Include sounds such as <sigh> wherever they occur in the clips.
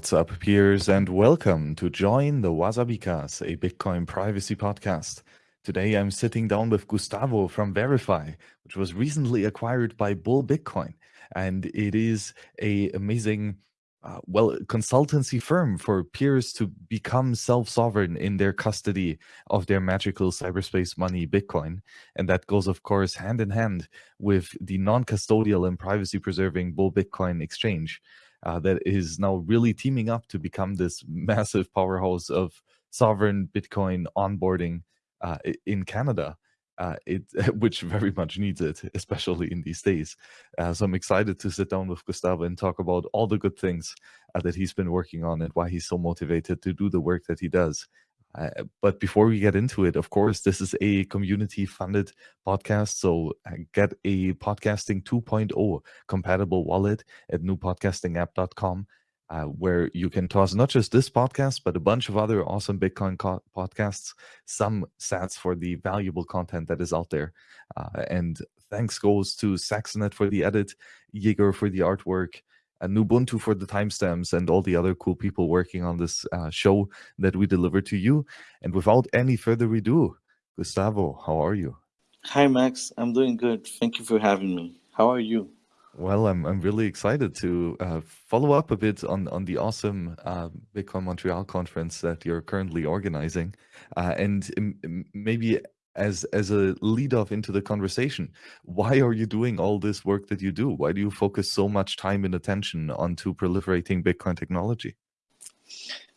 What's up, peers, and welcome to join the Wasabicast, a Bitcoin privacy podcast. Today, I'm sitting down with Gustavo from Veriphi, which was recently acquired by Bull Bitcoin, and it is a amazing, uh, well, consultancy firm for peers to become self-sovereign in their custody of their magical cyberspace money, Bitcoin, and that goes, of course, hand in hand with the non-custodial and privacy-preserving Bull Bitcoin exchange uh, that is now really teaming up to become this massive powerhouse of sovereign Bitcoin onboarding uh, in Canada. Uh, it <laughs> which very much needs it, especially in these days. Uh, so I'm excited to sit down with Gustavo and talk about all the good things uh, that he's been working on and why he's so motivated to do the work that he does. But before we get into it, of course, this is a community funded podcast. So uh, get a podcasting 2.0 compatible wallet at newpodcastingapp.com, uh, where you can toss not just this podcast, but a bunch of other awesome Bitcoin podcasts, some sats for the valuable content that is out there. Uh, and thanks goes to Saxonet for the edit, Jaeger for the artwork, and Ubuntu for the timestamps and all the other cool people working on this uh, show that we deliver to you. And without any further ado, Gustavo, how are you? Hi, Max. I'm doing good. Thank you for having me. How are you? Well, I'm I'm really excited to uh, follow up a bit on on the awesome uh, Bitcoin Montreal conference that you're currently organizing, uh, and maybe as as a lead off into the conversation. Why are you doing all this work that you do? Why do you focus so much time and attention onto proliferating bitcoin technology?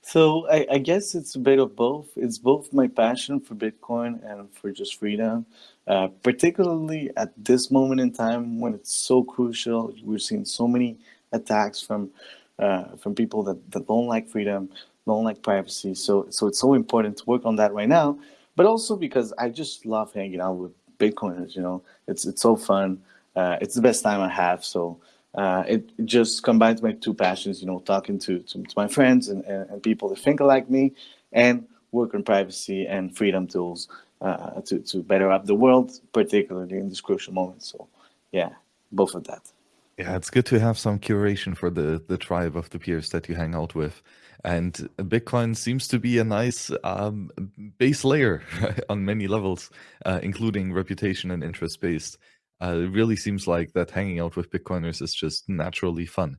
So I, I guess it's a bit of both. It's both my passion for bitcoin and for just freedom uh, particularly at this moment in time when it's so crucial. We're seeing so many attacks from uh, from people that, that don't like freedom don't like privacy. So so it's so important to work on that right now but also because I just love hanging out with Bitcoiners. You know, it's it's so fun. Uh, it's the best time I have. So uh, it, just combines my two passions. You know, talking to to, to my friends and, and, and, people that think like me, and work on privacy and freedom tools uh, to to better up the world, particularly in this crucial moment. So yeah, both of that. Yeah, it's good to have some curation for the the tribe of the peers that you hang out with. And Bitcoin seems to be a nice um, base layer <laughs> on many levels, uh, including reputation and interest based. Uh, it really seems like that hanging out with Bitcoiners is just naturally fun.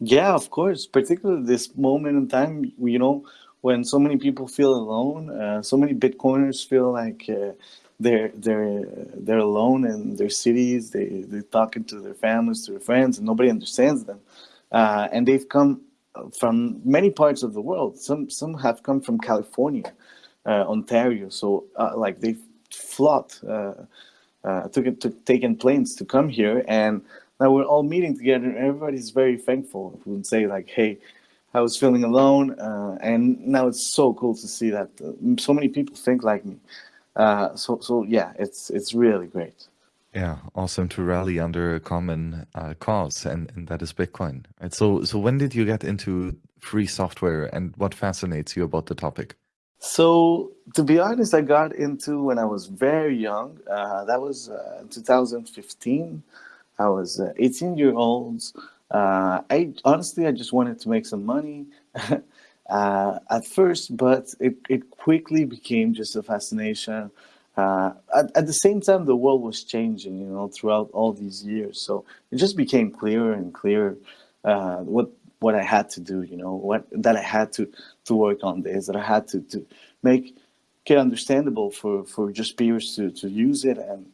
Yeah, of course. Particularly this moment in time, you know, when so many people feel alone, uh, so many Bitcoiners feel like uh, they're they're they're alone in their cities. They they're talking to their families, to their friends, and nobody understands them. Uh, and they've come from many parts of the world. Some some have come from California, uh, Ontario. So uh, like they flocked, uh, uh, took took taken planes to come here, and now we're all meeting together. And everybody's very thankful. We would say like, hey. I was feeling alone, uh, and now it's so cool to see that uh, so many people think like me. so, so yeah, it's it's really great. Yeah, awesome to rally under a common uh, cause, and, and that is Bitcoin. Right. So, so when did you get into free software, and what fascinates you about the topic? So, to be honest, I got into when I was very young. Uh, that was uh, 2015. I was uh, 18 year old. Uh, I honestly, I just wanted to make some money. <laughs> Uh, at first, but it, it quickly became just a fascination uh, at, at, the same time, the world was changing, you know, throughout all these years. So it just became clearer and clearer uh, what what I had to do, you know, what that I had to to work on this, that I had to to make it understandable for for just peers to to use it and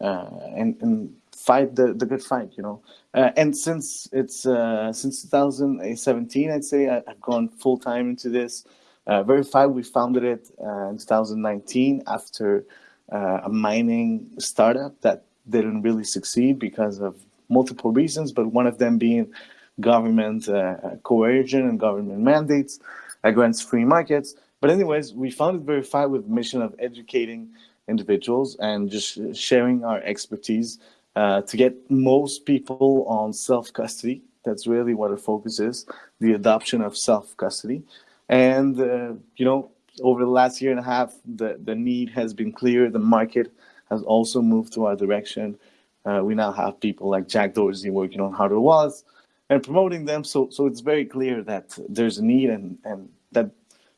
uh, and and fight the the good fight, you know. Uh, and since it's uh, since 2017, I'd say I, have gone full time into this. Uh, Veriphi, we founded it in 2019 after uh, a mining startup that didn't really succeed because of multiple reasons, but one of them being government uh, coercion and government mandates against free markets. But anyways, we founded Veriphi with the mission of educating individuals and just sharing our expertise uh, to get most people on self-custody. That's really what our focus is, the adoption of self-custody. And, uh, you know, over the last year and a half, the, the need has been clear. The market has also moved to our direction. Uh, we now have people like Jack Dorsey working on hardware wallets. and promoting them. So so it's very clear that there's a need and and that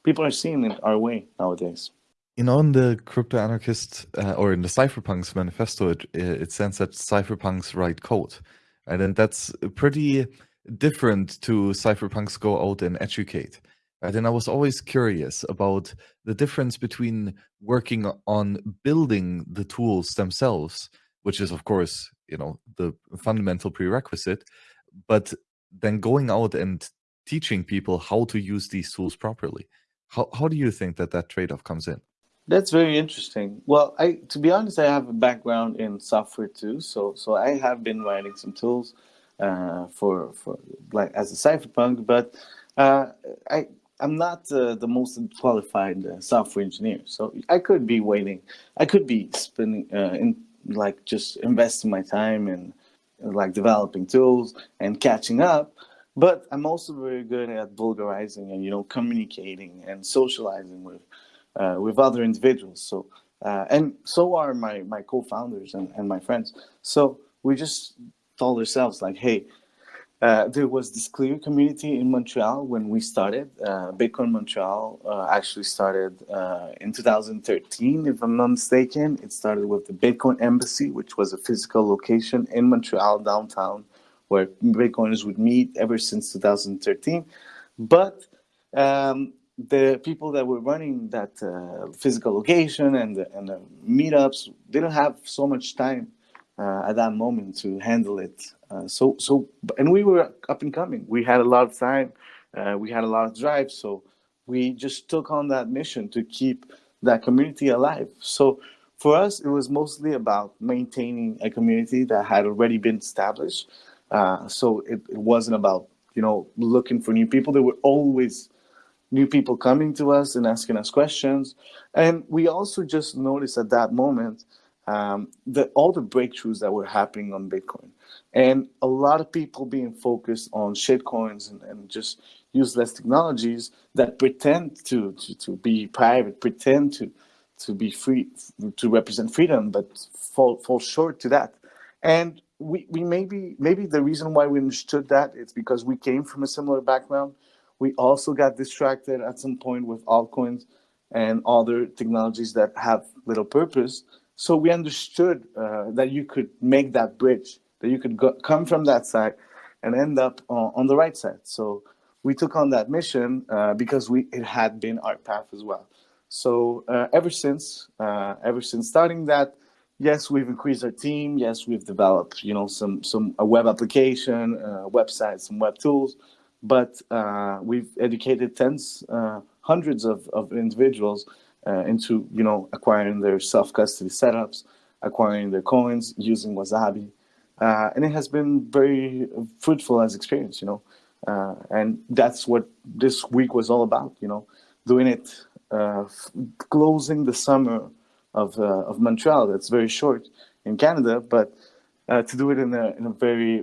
people are seeing it our way nowadays. You know, in the crypto anarchist uh, or in the cypherpunks manifesto, it, it says that cypherpunks write code, and then that's pretty different to cypherpunks go out and educate. Right? And I was always curious about the difference between working on building the tools themselves, which is of course, you know, the fundamental prerequisite, but then going out and teaching people how to use these tools properly. How, how do you think that that trade-off comes in? That's very interesting. Well, I to be honest, I have a background in software too, so so I have been writing some tools uh, for for like as a cypherpunk, but uh, I I'm not uh, the most qualified uh, software engineer, so I could be waiting. I could be spending uh, in like just investing my time in like developing tools and catching up. But I'm also very good at vulgarizing and you know communicating and socializing with uh, with other individuals. So uh, and so are my my co-founders and, and my friends. So we just told ourselves like, hey, uh, there was this clear community in Montreal when we started. Uh, Bitcoin Montreal uh, actually started uh, in 2013, if I'm not mistaken. It started with the Bitcoin Embassy, which was a physical location in Montreal downtown where Bitcoiners would meet ever since 2013. But um, the people that were running that uh, physical location and the, and the meetups didn't have so much time at that moment to handle it. Uh, so, so, and we were up and coming. We had a lot of time. Uh, we had a lot of drive. So we just took on that mission to keep that community alive. So for us, it was mostly about maintaining a community that had already been established. Uh, so it, it wasn't about, you know, looking for new people. There were always new people coming to us and asking us questions. And we also just noticed at that moment um, the, all the breakthroughs that were happening on Bitcoin. And a lot of people being focused on shitcoins and, and just useless technologies that pretend to, to, to be private, pretend to, to be free, to represent freedom, but fall, fall short to that. And we, we maybe, maybe the reason why we understood that is because we came from a similar background. We also got distracted at some point with altcoins and other technologies that have little purpose. So we understood uh, that you could make that bridge, that you could go, come from that side and end up on, on, the right side. So we took on that mission uh, because we it had been our path as well. So uh, ever since, uh, ever since starting that, yes, we've increased our team. Yes, we've developed, you know, some some a web application, uh, website, some web tools, but uh, we've educated tens, hundreds of, of individuals uh, into you know acquiring their self-custody setups, acquiring their coins using Wasabi, uh, and it has been very fruitful as experience, you know, uh, and that's what this week was all about, you know, doing it, uh, closing the summer of uh, of Montreal. That's very short in Canada, but. Uh, to do it in a, in a very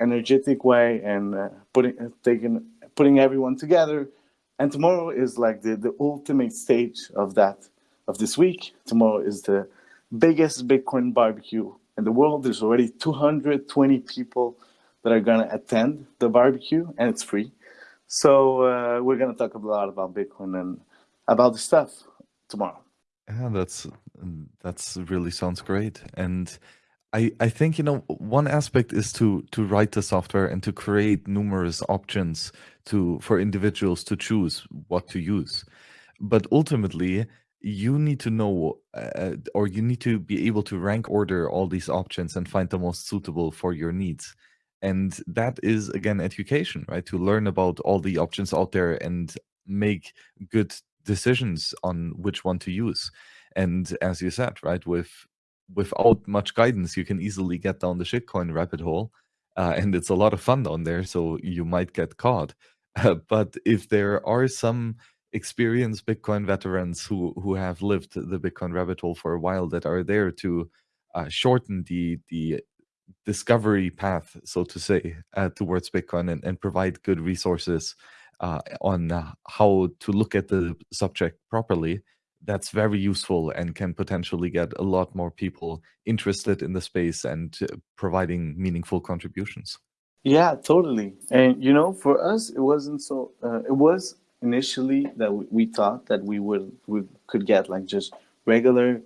energetic way and putting taking putting everyone together and tomorrow is like the, the ultimate stage of that, of this week. Tomorrow is the biggest Bitcoin barbecue in the world. There's already 220 people that are gonna attend the barbecue and it's free. So uh, we're gonna talk a lot about Bitcoin and about the stuff tomorrow. Yeah, that's that's really sounds great. And I, I think you know one aspect is to to write the software and to create numerous options to for individuals to choose what to use. But ultimately you need to know uh, or you need to be able to rank order all these options and find the most suitable for your needs. And that is again education right? To learn about all the options out there and make good decisions on which one to use. And as you said right with without much guidance, you can easily get down the shitcoin rabbit hole. Uh, and it's a lot of fun down there, so you might get caught. <laughs> Uh, but if there are some experienced Bitcoin veterans who who have lived the Bitcoin rabbit hole for a while that are there to uh, shorten the the discovery path, so to say, uh, towards Bitcoin and, and provide good resources uh, on how to look at the subject properly, that's very useful and can potentially get a lot more people interested in the space and uh, providing meaningful contributions. Yeah, totally. And you know, for us, it wasn't so. Uh, it was initially that we, we thought that we would we could get like just regular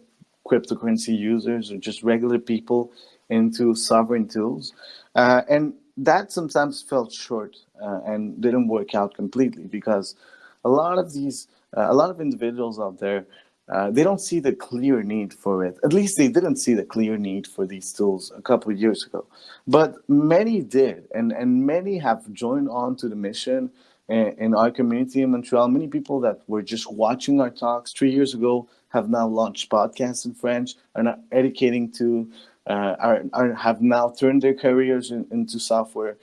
cryptocurrency users or just regular people into sovereign tools, uh, and that sometimes fell short uh, and didn't work out completely because a lot of these, a lot of individuals out there uh, they don't see the clear need for it. At least they didn't see the clear need for these tools a couple of years ago. But many did, and, and many have joined on to the mission in, in our community in Montreal. Many people that were just watching our talks three years ago have now launched podcasts in French, are educating to, uh, are, are, have now turned their careers in, into software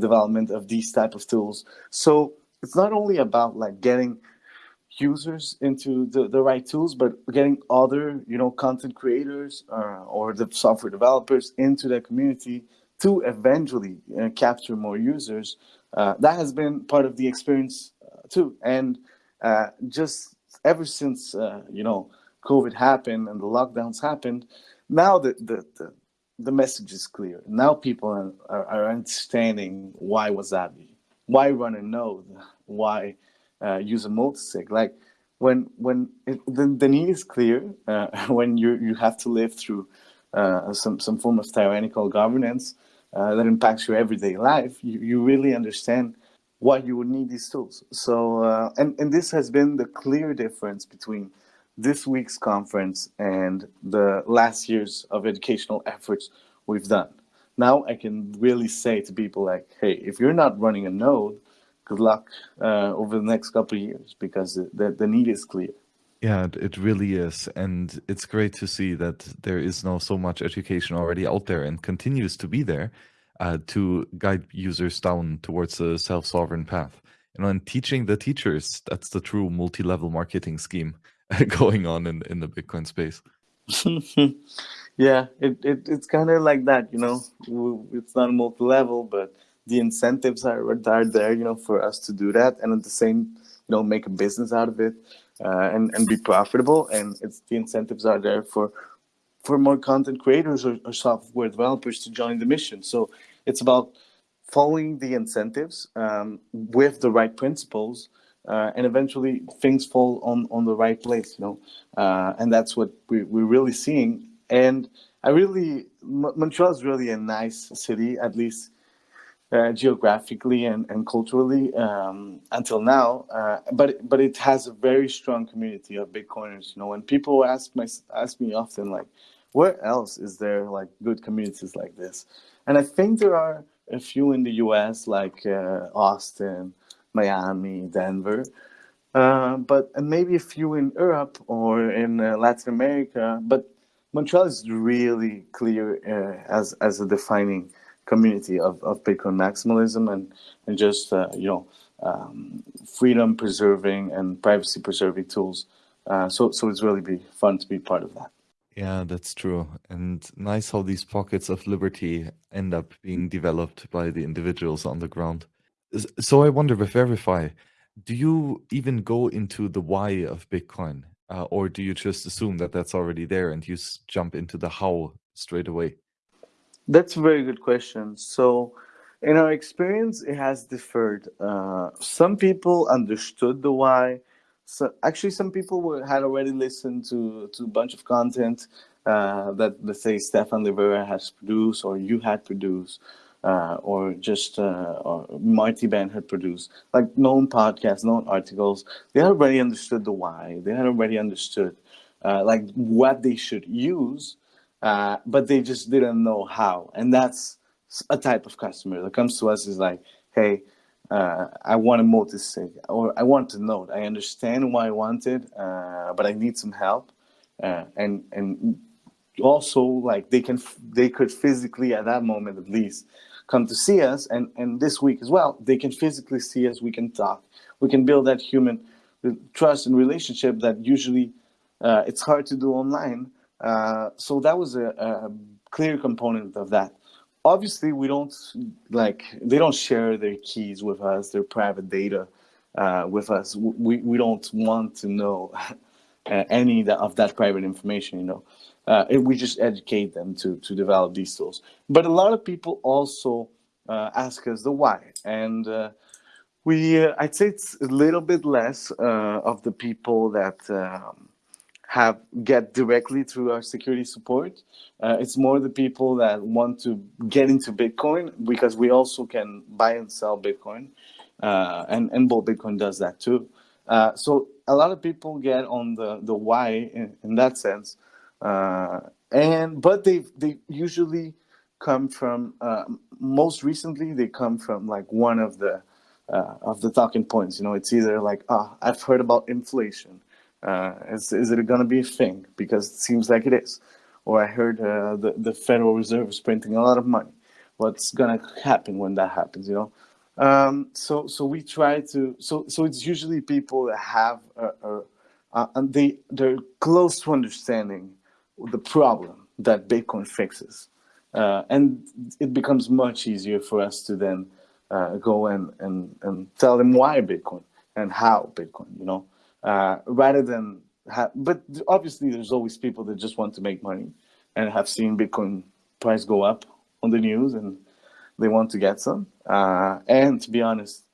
development of these type of tools. So it's not only about like getting users into the, the right tools, but getting other, you know, content creators uh, or the software developers into the community to eventually uh, capture more users. Uh, that has been part of the experience uh, too. And uh, just ever since, uh, you know, COVID happened and the lockdowns happened, now the, the, the, the message is clear. Now people are, are, are understanding why Wasabi, why run a node, why uh, use a multisig. Like when when it, the, the need is clear, uh, <laughs> when you you have to live through uh, some some form of tyrannical governance uh, that impacts your everyday life, you, you really understand why you would need these tools. So uh, and and this has been the clear difference between this week's conference and the last years of educational efforts we've done. Now I can really say to people like, hey, if you're not running a node, good luck uh, over the next couple of years because the, the need is clear. Yeah, it really is. And it's great to see that there is now so much education already out there and continues to be there uh, to guide users down towards a self sovereign path. You know, and teaching the teachers, that's the true multi level marketing scheme <laughs> going on in, in the Bitcoin space. <laughs> yeah, it, it it's kind of like that, you know, it's not multi level, but the incentives are, are there, you know, for us to do that, and at the same, you know, make a business out of it, uh, and and be profitable. And it's the incentives are there for for more content creators or, or software developers to join the mission. So it's about following the incentives um, with the right principles. Uh, and eventually things fall on, on the right place, you know, uh, and that's what we, we're really seeing. And I really, Montreal is really a nice city, at least uh, geographically and, and culturally um, until now, uh, but but it has a very strong community of Bitcoiners. You know, when people ask my ask me often like, where else is there like good communities like this? And I think there are a few in the U.S. like uh, Austin, Miami, Denver, uh, but and maybe a few in Europe or in uh, Latin America. But Montreal is really clear as as a defining community of, of Bitcoin maximalism and, and just, uh, you know, um, freedom preserving and privacy preserving tools. Uh, so, so it's really be fun to be part of that. Yeah, that's true. And nice how these pockets of liberty end up being developed by the individuals on the ground. So I wonder with Veriphi, do you even go into the why of Bitcoin? Uh, or do you just assume that that's already there and you jump into the how straight away? That's a very good question. So, in our experience, it has differed. Uh, some people understood the why. So, actually, some people were, had already listened to, to a bunch of content uh, that, let's say, Stefan Livera has produced, or you had produced, uh, or just uh, or Marty Bent had produced, like known podcasts, known articles. They had already understood the why. They had already understood, uh, like, what they should use uh, but they just didn't know how. And that's a type of customer that comes to us is like, hey, uh, I want a multi-sig or I want to know. I understand why I want it, uh, but I need some help. Uh, and and also like they can they could physically at that moment at least come to see us and and this week as well they can physically see us we can talk we can build that human trust and relationship that usually uh, it's hard to do online uh, so that was a, a, clear component of that. Obviously, we don't like they don't share their keys with us, their private data uh, with us. We we don't want to know <laughs> any of that private information. You know, uh, we just educate them to to develop these tools. But a lot of people also uh, ask us the why. And uh, we, uh, I'd say it's a little bit less uh, of the people that um, have get directly through our security support. Uh, it's more the people that want to get into Bitcoin because we also can buy and sell Bitcoin, uh, and and Bull Bitcoin does that too. so a lot of people get on the the why in, in that sense, and but they they usually come from uh, most recently they come from like one of the uh, of the talking points you know it's either like ah oh, i've heard about inflation uh, is, is it going to be a thing? Because it seems like it is. Or i heard uh, the, the federal reserve is printing a lot of money. What's going to happen when that happens you know? Um, so so we try to so so it's usually people that have a, a, a, and they they're close to understanding the problem that bitcoin fixes. Uh, and it becomes much easier for us to then uh, go and, and, and tell them why Bitcoin and how Bitcoin, you know, uh, rather than, ha- but obviously there's always people that just want to make money and have seen Bitcoin price go up on the news and they want to get some. Uh, and to be honest,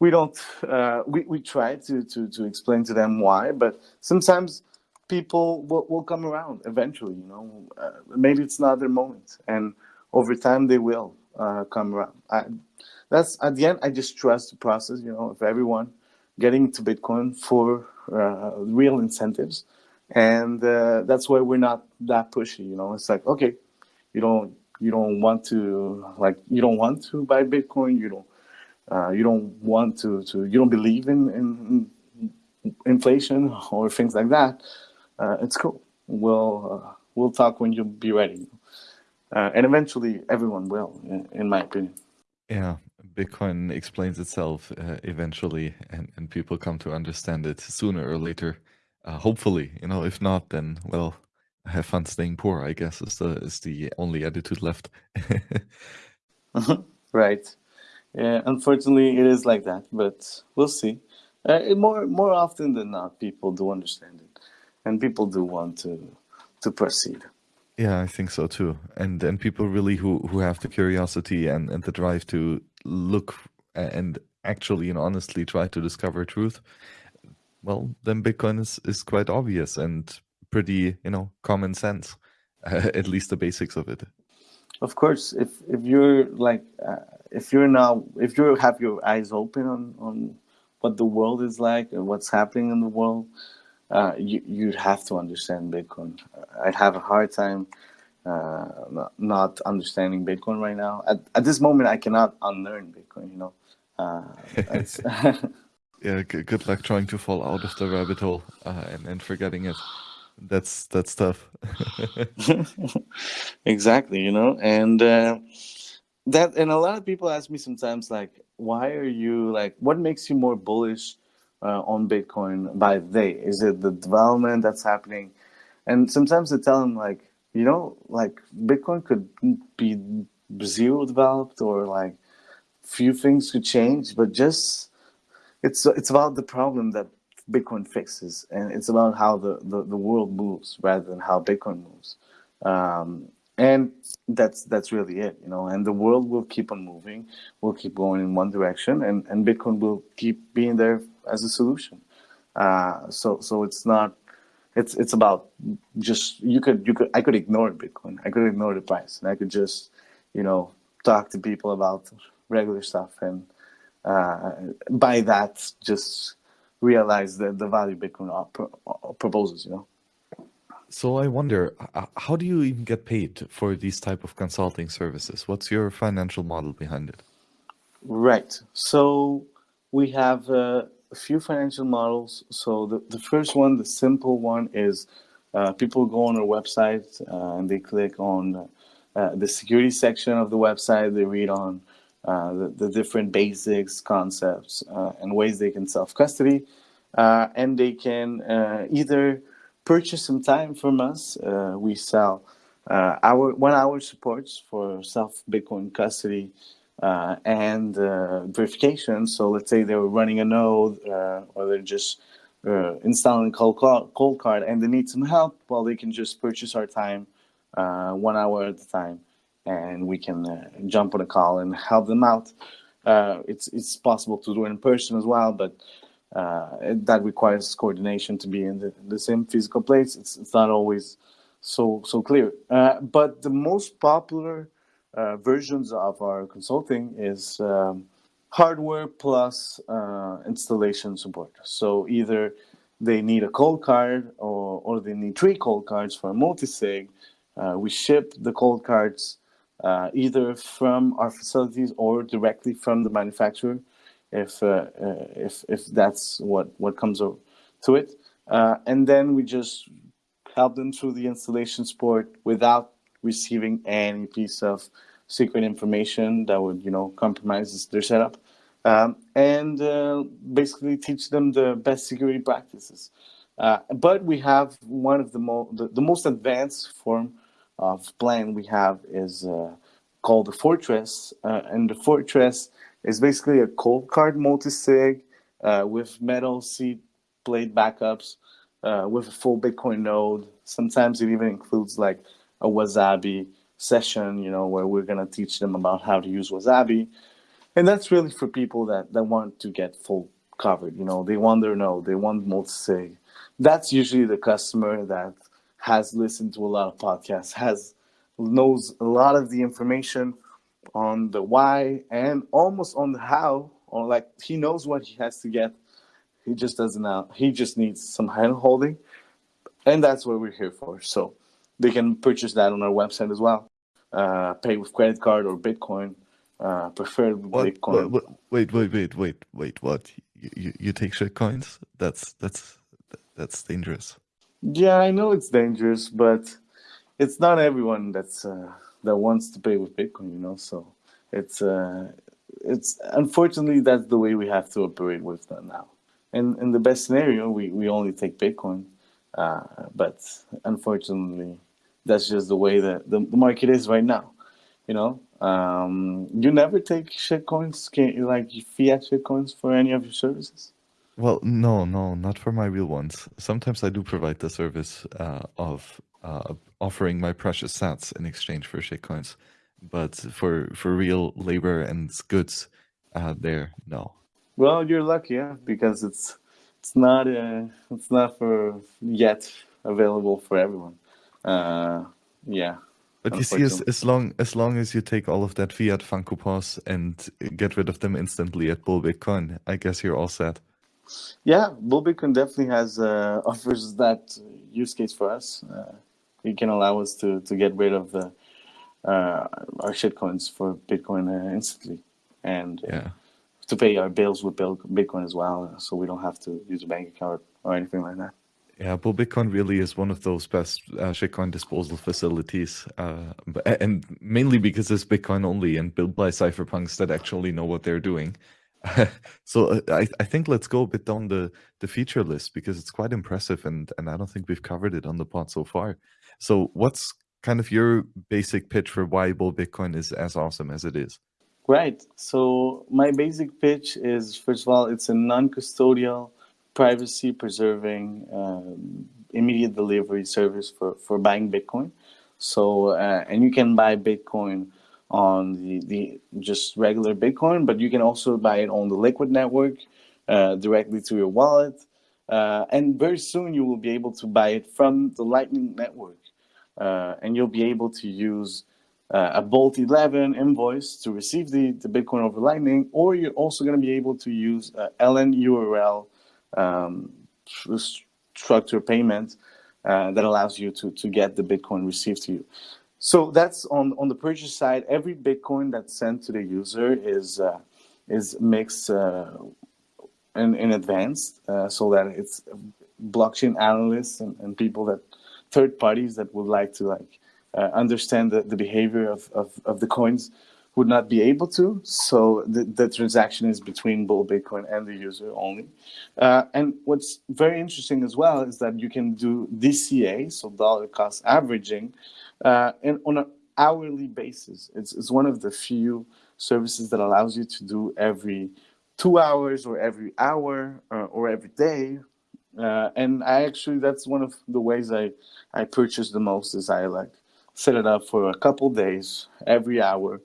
we don't, uh, we, we try to, to, to explain to them why, but sometimes people will, will come around eventually you know uh, maybe it's not their moment and over time they will uh, come around I, that's at the end i just trust the process you know of everyone getting to bitcoin for uh, real incentives. And uh, that's why we're not that pushy you know? It's like okay you don't you don't want to like you don't want to buy bitcoin. You don't uh, you don't want to to you don't believe in, in inflation or things like that. Uh, it's cool. We'll uh, we'll talk when you'll be ready, uh, and eventually everyone will, in, in, my opinion. Yeah, Bitcoin explains itself uh, eventually, and and people come to understand it sooner or later. Uh, hopefully, you know. If not, then well, have fun staying poor. I guess is the is the only attitude left. <laughs> right. Yeah. Unfortunately, it is like that, but we'll see. Uh, more more often than not, people do understand it and people do want to to proceed. Yeah, I think so too. And and people really who who have the curiosity and and the drive to look and actually and honestly try to discover truth. Well, then Bitcoin is is quite obvious and pretty, you know, common sense. Uh, <laughs> at least the basics of it. Of course, if if you're like uh, if you're now if you have your eyes open on on what the world is like and what's happening in the world, uh, you you have to understand Bitcoin. I have a hard time uh, not understanding Bitcoin right now. At, at this moment, I cannot unlearn Bitcoin. You know. Uh, <laughs> yeah. Good luck trying to fall out of the rabbit hole uh, and and forgetting it. That's that's tough. <laughs> exactly. You know, and uh, that and a lot of people ask me sometimes like, why are you like, what makes you more bullish? Uh, on Bitcoin by they? Is it the development that's happening? And sometimes they tell them like, you know, like Bitcoin could be zero developed or like few things could change, but just it's it's about the problem that Bitcoin fixes, and it's about how the, the, the world moves rather than how Bitcoin moves. Um, and that's that's really it you know and the world will keep on moving will keep going in one direction and and bitcoin will keep being there as a solution uh, so so it's not it's it's about just you could you could i could ignore bitcoin i could ignore the price and i could just you know talk to people about regular stuff and uh, by that just realize the, the value bitcoin proposes you know so I wonder, how do you even get paid for these type of consulting services? What's your financial model behind it? Right. So we have uh, a few financial models. So the, the first one, the simple one, is uh, people go on our website uh, and they click on uh, the security section of the website. They read on uh, the, the, different basics, concepts, uh, and ways they can self custody, and they can either purchase some time from us. Uh, we sell uh, our one hour supports for self Bitcoin custody uh, and uh, verification. So let's say they were running a node uh, or they're just uh, installing Cold, Coldcard and they need some help. Well, they can just purchase our time one hour at a time. and we can jump on a call and help them out. It's it's possible to do it in person as well, but uh, that requires coordination to be in the, the same physical place. It's, it's not always so so clear. Uh, but the most popular uh, versions of our consulting is um, hardware plus uh, installation support. So either they need a Coldcard or, or they need three Coldcards for a multi-sig. Uh, we ship the Coldcards uh, either from our facilities or directly from the manufacturer if, uh, uh, if, if that's what, what comes to it. And then we just help them through the installation support without receiving any piece of secret information that would, you know, compromise their setup. Um, and uh, basically teach them the best security practices. Uh, but we have one of the, mo the, the, most advanced form of plan we have is uh, called the Fortress. Uh, and the Fortress is basically a Coldcard multi-sig uh, with metal seed plate backups uh, with a full Bitcoin node. Sometimes it even includes like a Wasabi session, you know, where we're going to teach them about how to use Wasabi. And that's really for people that, that want to get full covered. You know, they want their node, they want multi-sig. That's usually the customer that has listened to a lot of podcasts, has knows a lot of the information on the why and almost on the how, or like he knows what he has to get. He just doesn't know. He just needs some hand holding. And that's what we're here for. So they can purchase that on our website as well. Uh, pay with credit card or Bitcoin. Uh, preferred what, Bitcoin. What, wait, wait, wait, wait, wait. What? You, you, you take shit coins? That's that's that's dangerous. Yeah, I know it's dangerous, but it's not everyone that's uh, that wants to pay with Bitcoin. You know, so it's uh, it's unfortunately that's the way we have to operate with that now. And in the best scenario, we we only take Bitcoin, uh, but unfortunately, that's just the way that the, the market is right now. You know, um, you never take shitcoins, can you like fiat shitcoins for any of your services? Well, no, no, not for my real ones. Sometimes I do provide the service uh, of uh, offering my precious sats in exchange for shitcoins, but for for real labor and goods, uh, there, no. Well, you're lucky, yeah, because it's it's not uh, it's not for yet available for everyone. Uh, yeah. But you see, as, as long as long as you take all of that fiat Funko and get rid of them instantly at Bull Bitcoin, I guess you're all set. Yeah, Bull Bitcoin definitely has uh, <laughs> offers that use case for us. Uh, it can allow us to to get rid of the uh, our shitcoins for Bitcoin uh, instantly, and uh, yeah. to pay our bills with Bitcoin as well, so we don't have to use a bank account or anything like that. Yeah, Bitcoin really is one of those best uh, shitcoin disposal facilities, uh, and mainly because it's Bitcoin only and built by cypherpunks that actually know what they're doing. <laughs> so uh, I, I think let's go a bit down the, the feature list because it's quite impressive and, and I don't think we've covered it on the pod so far. So what's kind of your basic pitch for why Bull Bitcoin is as awesome as it is? Right. So my basic pitch is, first of all, it's a non-custodial privacy preserving um, immediate delivery service for, for buying Bitcoin. So, uh, and you can buy Bitcoin on the, the just regular Bitcoin, but you can also buy it on the Liquid network uh, directly to your wallet. Uh, and very soon you will be able to buy it from the Lightning network. Uh, and you'll be able to use uh, a Bolt 11 invoice to receive the, the Bitcoin over Lightning, or you're also going to be able to use an LNURL um, structure payment uh, that allows you to, to get the Bitcoin received to you. So that's on, on the purchase side. Every Bitcoin that's sent to the user is uh, is mixed uh, in, in advance uh, so that it's blockchain analysts and, and people that third parties that would like to like uh, understand the, the behavior of, of, of the coins would not be able to. So the, the transaction is between Bull Bitcoin and the user only. Uh, and what's very interesting as well is that you can do DCA, so dollar cost averaging, uh, and on an hourly basis. It's, it's one of the few services that allows you to do every two hours or every hour or, uh, or every day. Uh, and I actually, that's one of the ways I, I purchase the most is I like set it up for a couple days, every hour,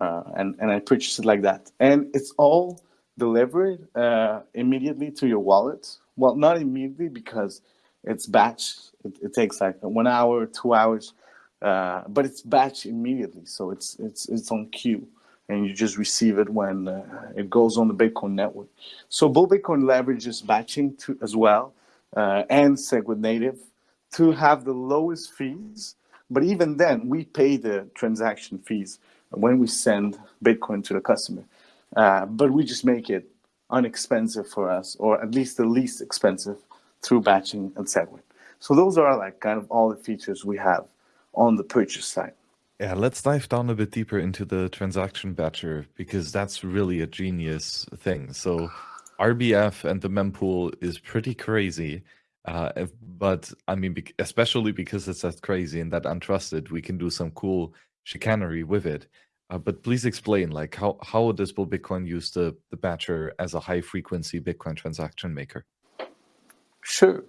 uh, and and I purchase it like that. And it's all delivered uh, immediately to your wallet. Well, not immediately because it's batch. It, it takes like one hour, two hours, uh, but it's batch immediately. So it's it's it's on queue, and you just receive it when uh, it goes on the Bitcoin network. So Bull Bitcoin leverages batching to, as well, uh, and Segwit native to have the lowest fees. But even then, we pay the transaction fees when we send Bitcoin to the customer. Uh, but we just make it unexpensive for us, or at least the least expensive through batching and Segwit. So those are like kind of all the features we have on the purchase side. Yeah, let's dive down a bit deeper into the transaction batcher because that's really a genius thing. So RBF and the mempool is pretty crazy. Uh, but I mean, especially because it's that crazy and that untrusted, we can do some cool chicanery with it. Uh, but please explain, like how how does Bull Bitcoin use the the Batcher as a high frequency Bitcoin transaction maker? Sure.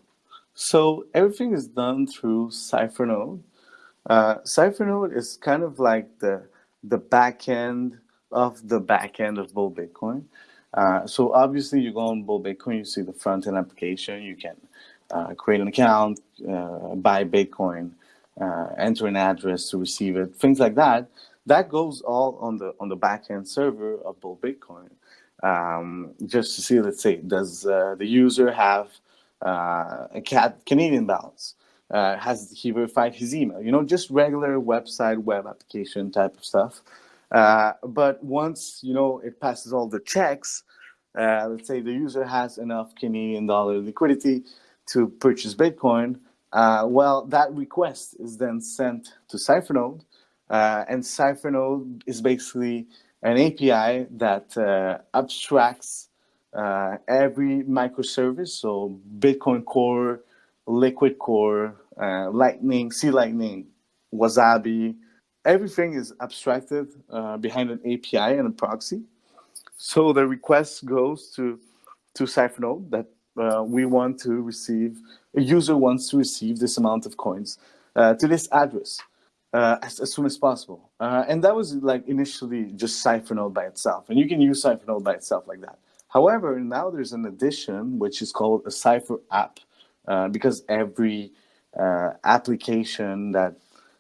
So everything is done through Cyphernode. Uh, Cyphernode is kind of like the the back end of the back end of Bull Bitcoin. Uh, so obviously, you go on Bull Bitcoin, you see the front end application. You can uh, create an account, uh, buy Bitcoin, uh, enter an address to receive it, things like that that goes all on the on the backend server of Bull Bitcoin. Um, just to see, let's say, does uh, the user have uh, a cat Canadian balance? Uh, has he verified his email? You know, just regular website, web application type of stuff. Uh, but once you know it passes all the checks, uh, let's say the user has enough Canadian dollar liquidity to purchase Bitcoin. Uh, well, that request is then sent to Cyphernode, uh, and Cyphernode is basically an API that uh, abstracts uh, every microservice, so Bitcoin Core, Liquid Core, uh, Lightning, C Lightning, Wasabi, everything is abstracted uh, behind an API and a proxy. So the request goes to to Cyphernode that we want to receive, a user wants to receive this amount of coins to this address uh, as, as, soon as possible. Uh, and that was like initially just Cyphernode by itself. And you can use Cyphernode by itself like that. However, now there's an addition which is called a Cipher app uh, because every uh, application that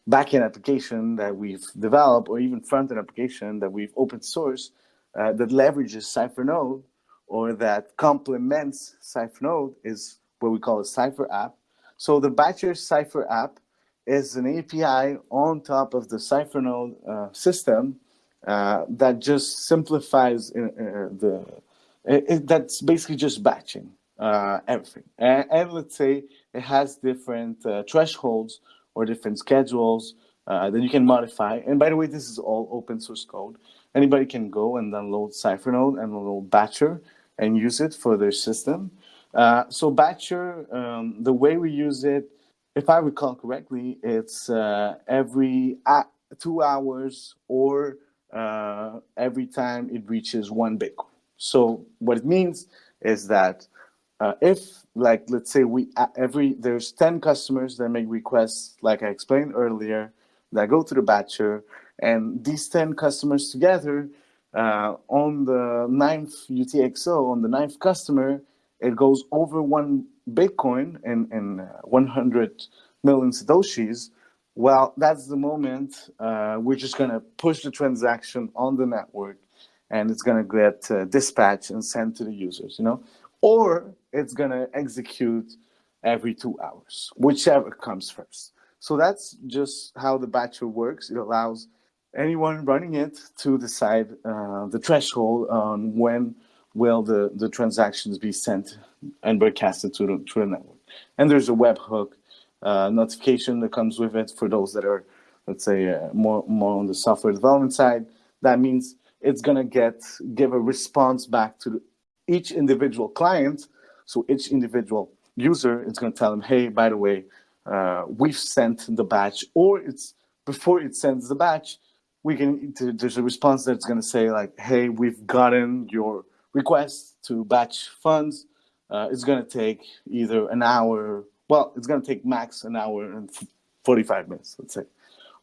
backend application that we've developed or even front-end application that we've open source uh, that leverages Cyphernode or that complements Cyphernode is what we call a Cypherapp. So the Batcher Cypherapp is an API on top of the Cyphernode uh, system uh, that just simplifies uh, uh the, it, it, that's basically just batching uh, everything. And, and, let's say it has different uh, thresholds or different schedules that you can modify. And by the way, this is all open source code. Anybody can go and download Cyphernode and download Batcher and use it for their system. So Batcher, um, the way we use it if I recall correctly, it's uh, every two hours or uh, every time it reaches one Bitcoin. So what it means is that uh, if, like, let's say we every there's 10 customers that make requests, like I explained earlier, that go to the batcher, and these 10 customers together uh, on the ninth UTXO, on the ninth customer, it goes over one Bitcoin and, and uh, 100 million Satoshis, well, that's the moment uh, we're just going to push the transaction on the network and it's going to get uh, dispatched and sent to the users, you know, or it's going to execute every two hours, whichever comes first. So that's just how the batcher works. It allows anyone running it to decide uh, the threshold on when will the, the transactions be sent and broadcasted to the, to the network. And there's a webhook uh, notification that comes with it for those that are, let's say, uh, more, more on the software development side. That means it's going to get give a response back to each individual client. So each individual user is going to tell them, hey, by the way, uh, we've sent the batch, or it's before it sends the batch, we can there's a response that's going to say like, hey, we've gotten your request to batch funds. Uh, it's going to take either an hour. Well, it's going to take max an hour and 45 minutes, let's say.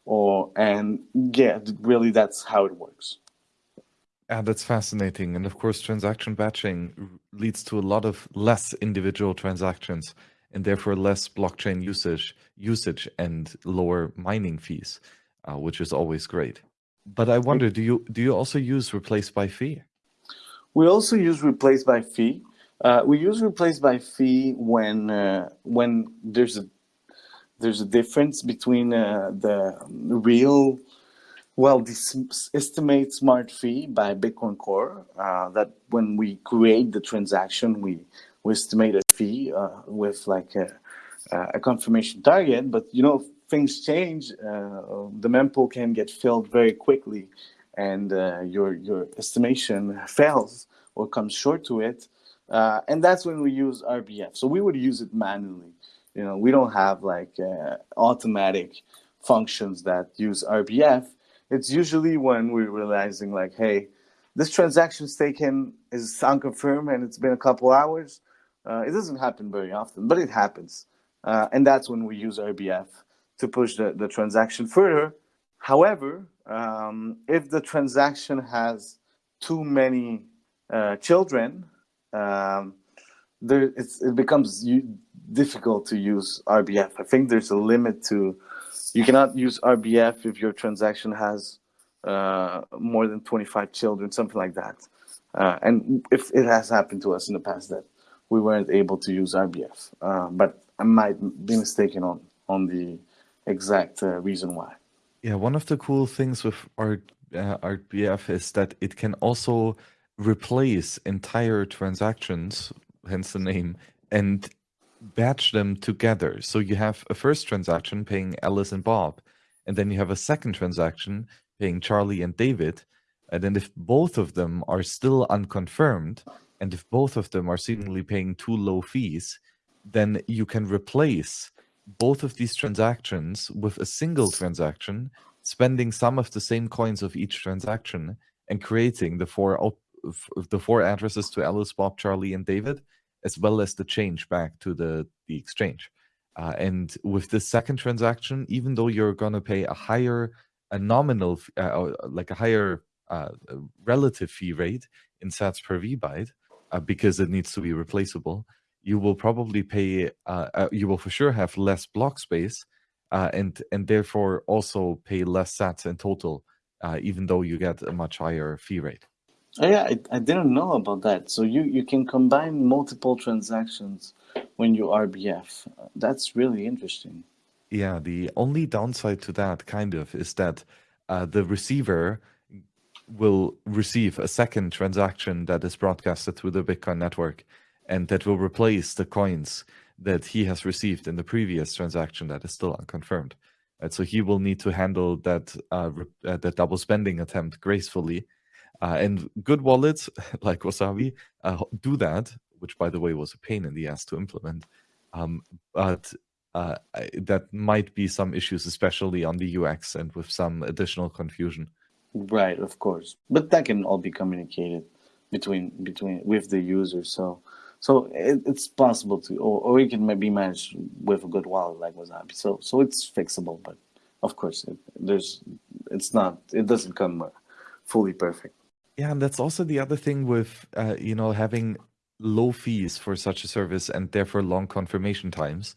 or and yeah, really that's how it works. Yeah, that's fascinating. And of course, transaction batching leads to a lot of less individual transactions and therefore less blockchain usage usage and lower mining fees, uh, which is always great. But I wonder, do you do you also use replace by fee? We also use replace by fee. Uh, we use replace by fee when uh, when there's a there's a difference between uh, the real well this estimate smart fee by Bitcoin Core uh, that when we create the transaction we we estimate a fee uh, with like a, a confirmation target but you know things change uh, the mempool can get filled very quickly and uh, your your estimation fails or comes short to it uh, and that's when we use RBF. So we would use it manually. You know, we don't have like uh, automatic functions that use RBF. It's usually when we're realizing like, hey, this transaction's taken is unconfirmed and it's been a couple hours. Uh, it doesn't happen very often, but it happens. Uh, and that's when we use RBF to push the, the transaction further. However, um, if the transaction has too many uh, children, um, there it becomes difficult to use RBF. I think there's a limit to you cannot use RBF if your transaction has uh, more than 25 children, something like that. Uh, and if it has happened to us in the past that we weren't able to use RBF, uh, but I might be mistaken on on the exact uh, reason why. Yeah, one of the cool things with R, uh, RBF is that it can also replace entire transactions, hence the name, and batch them together. So you have a first transaction paying Alice and Bob, and then you have a second transaction paying Charlie and David. And then if both of them are still unconfirmed, and if both of them are seemingly paying too low fees, then you can replace both of these transactions with a single transaction, spending some of the same coins of each transaction and creating the four the four addresses to Alice, Bob, Charlie, and David, as well as the change back to the, the exchange. Uh, and with this second transaction, even though you're going to pay a higher, a nominal, uh, like a higher uh, relative fee rate in sats per vbyte, uh, because it needs to be replaceable, you will probably pay, uh, uh, you will for sure have less block space, and and therefore also pay less sats in total, even though you get a much higher fee rate. Oh, yeah, I, I didn't know about that. So you, you can combine multiple transactions when you RBF. That's really interesting. Yeah, the only downside to that kind of is that uh, the receiver will receive a second transaction that is broadcasted through the Bitcoin network and that will replace the coins that he has received in the previous transaction that is still unconfirmed. Right, so he will need to handle that uh, uh, that double spending attempt gracefully uh, and good wallets <laughs> like Wasabi uh, do that, which by the way was a pain in the ass to implement. Um, but uh, that might be some issues, especially on the UX and with some additional confusion. Right, of course, but that can all be communicated between between with the user. So, so it, it's possible to, or, or it can maybe managed with a good wallet like Wasabi. So, so it's fixable, but of course, it, there's it's not. It doesn't come uh, fully perfect. Yeah, and that's also the other thing with uh, you know having low fees for such a service and therefore long confirmation times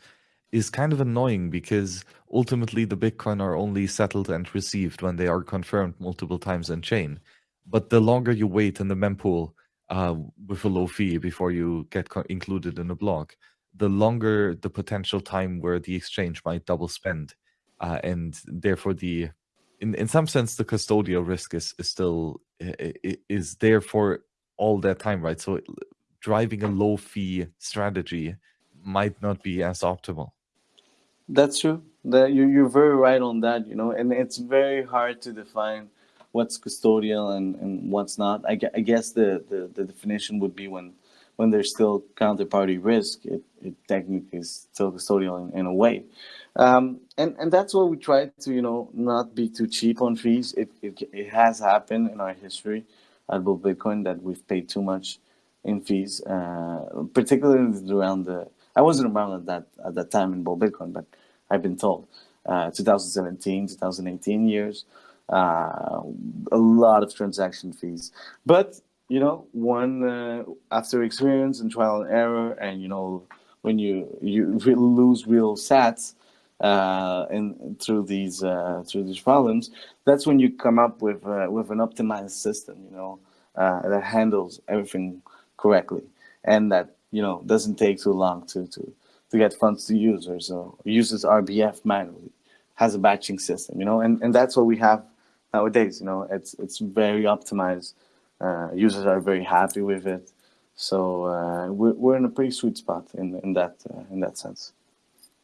is kind of annoying because ultimately the Bitcoin are only settled and received when they are confirmed multiple times in chain. But the longer you wait in the mempool uh, with a low fee before you get included in a block, the longer the potential time where the exchange might double spend, uh, and therefore the in in some sense the custodial risk is is still is there for all that time, right? So driving a low fee strategy might not be as optimal. That's true. That you you're very right on that. You know, and it's very hard to define what's custodial and, and what's not. I, I guess the, the, the definition would be when when there's still counterparty risk, it, it technically is still custodial in, in a way. Um, and, and that's why we try to, you know, not be too cheap on fees. It, it, it has happened in our history at Bull Bitcoin that we've paid too much in fees, uh, particularly around the, I wasn't around at that, at that time in Bull Bitcoin, but I've been told. uh, 2017, 2018 years. Uh, a lot of transaction fees, but you know, one uh, after experience and trial and error, and you know, when you you lose real sats uh, in through these uh, through these problems, that's when you come up with uh, with an optimized system, you know, uh, that handles everything correctly, and that you know doesn't take too long to to to get funds to users. Or uses RBF manually, has a batching system, you know, and and that's what we have nowadays. You know, it's it's very optimized. Uh, users are very happy with it, so uh, we're we're in a pretty sweet spot in in that uh, in that sense.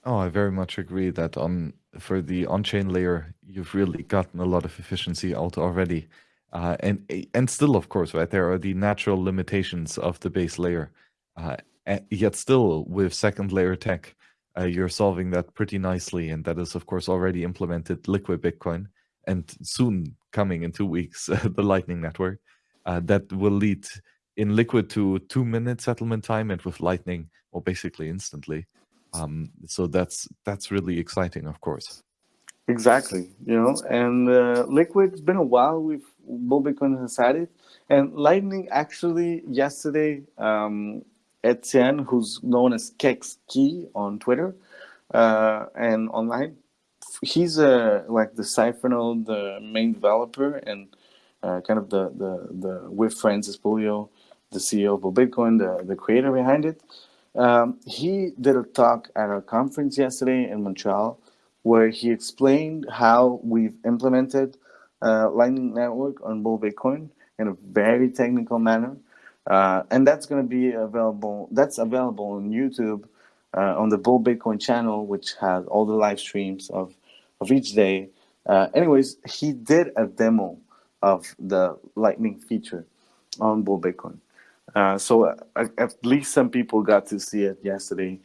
Oh, I very much agree that on for the on-chain layer, you've really gotten a lot of efficiency out already. Uh, and and still, of course, right, there are the natural limitations of the base layer. Uh, yet still, with second layer tech, uh, you're solving that pretty nicely. And that is, of course, already implemented Liquid Bitcoin and soon coming in two weeks, <laughs> the Lightning Network. Uh, that will lead in Liquid to two minute settlement time and with Lightning, well, basically instantly. Um, so that's that's really exciting, of course. Exactly, you know, and uh, Liquid's been a while. We've Bull has had it, and Lightning actually yesterday, um, Etienne, who's known as Kex Key on Twitter uh, and online, he's a like the Cyphernode, the main developer, and uh, kind of the the the with Francis Pouliot, the CEO of Bitcoin, the the creator behind it. Um, he did a talk at our conference yesterday in Montreal where he explained how we've implemented uh, Lightning Network on Bull Bitcoin in a very technical manner. Uh, and that's going to be available. That's available on YouTube uh, on the Bull Bitcoin channel, which has all the live streams of, of each day. Uh, anyways, he did a demo of the Lightning feature on Bull Bitcoin. Uh, so uh, at least some people got to see it yesterday,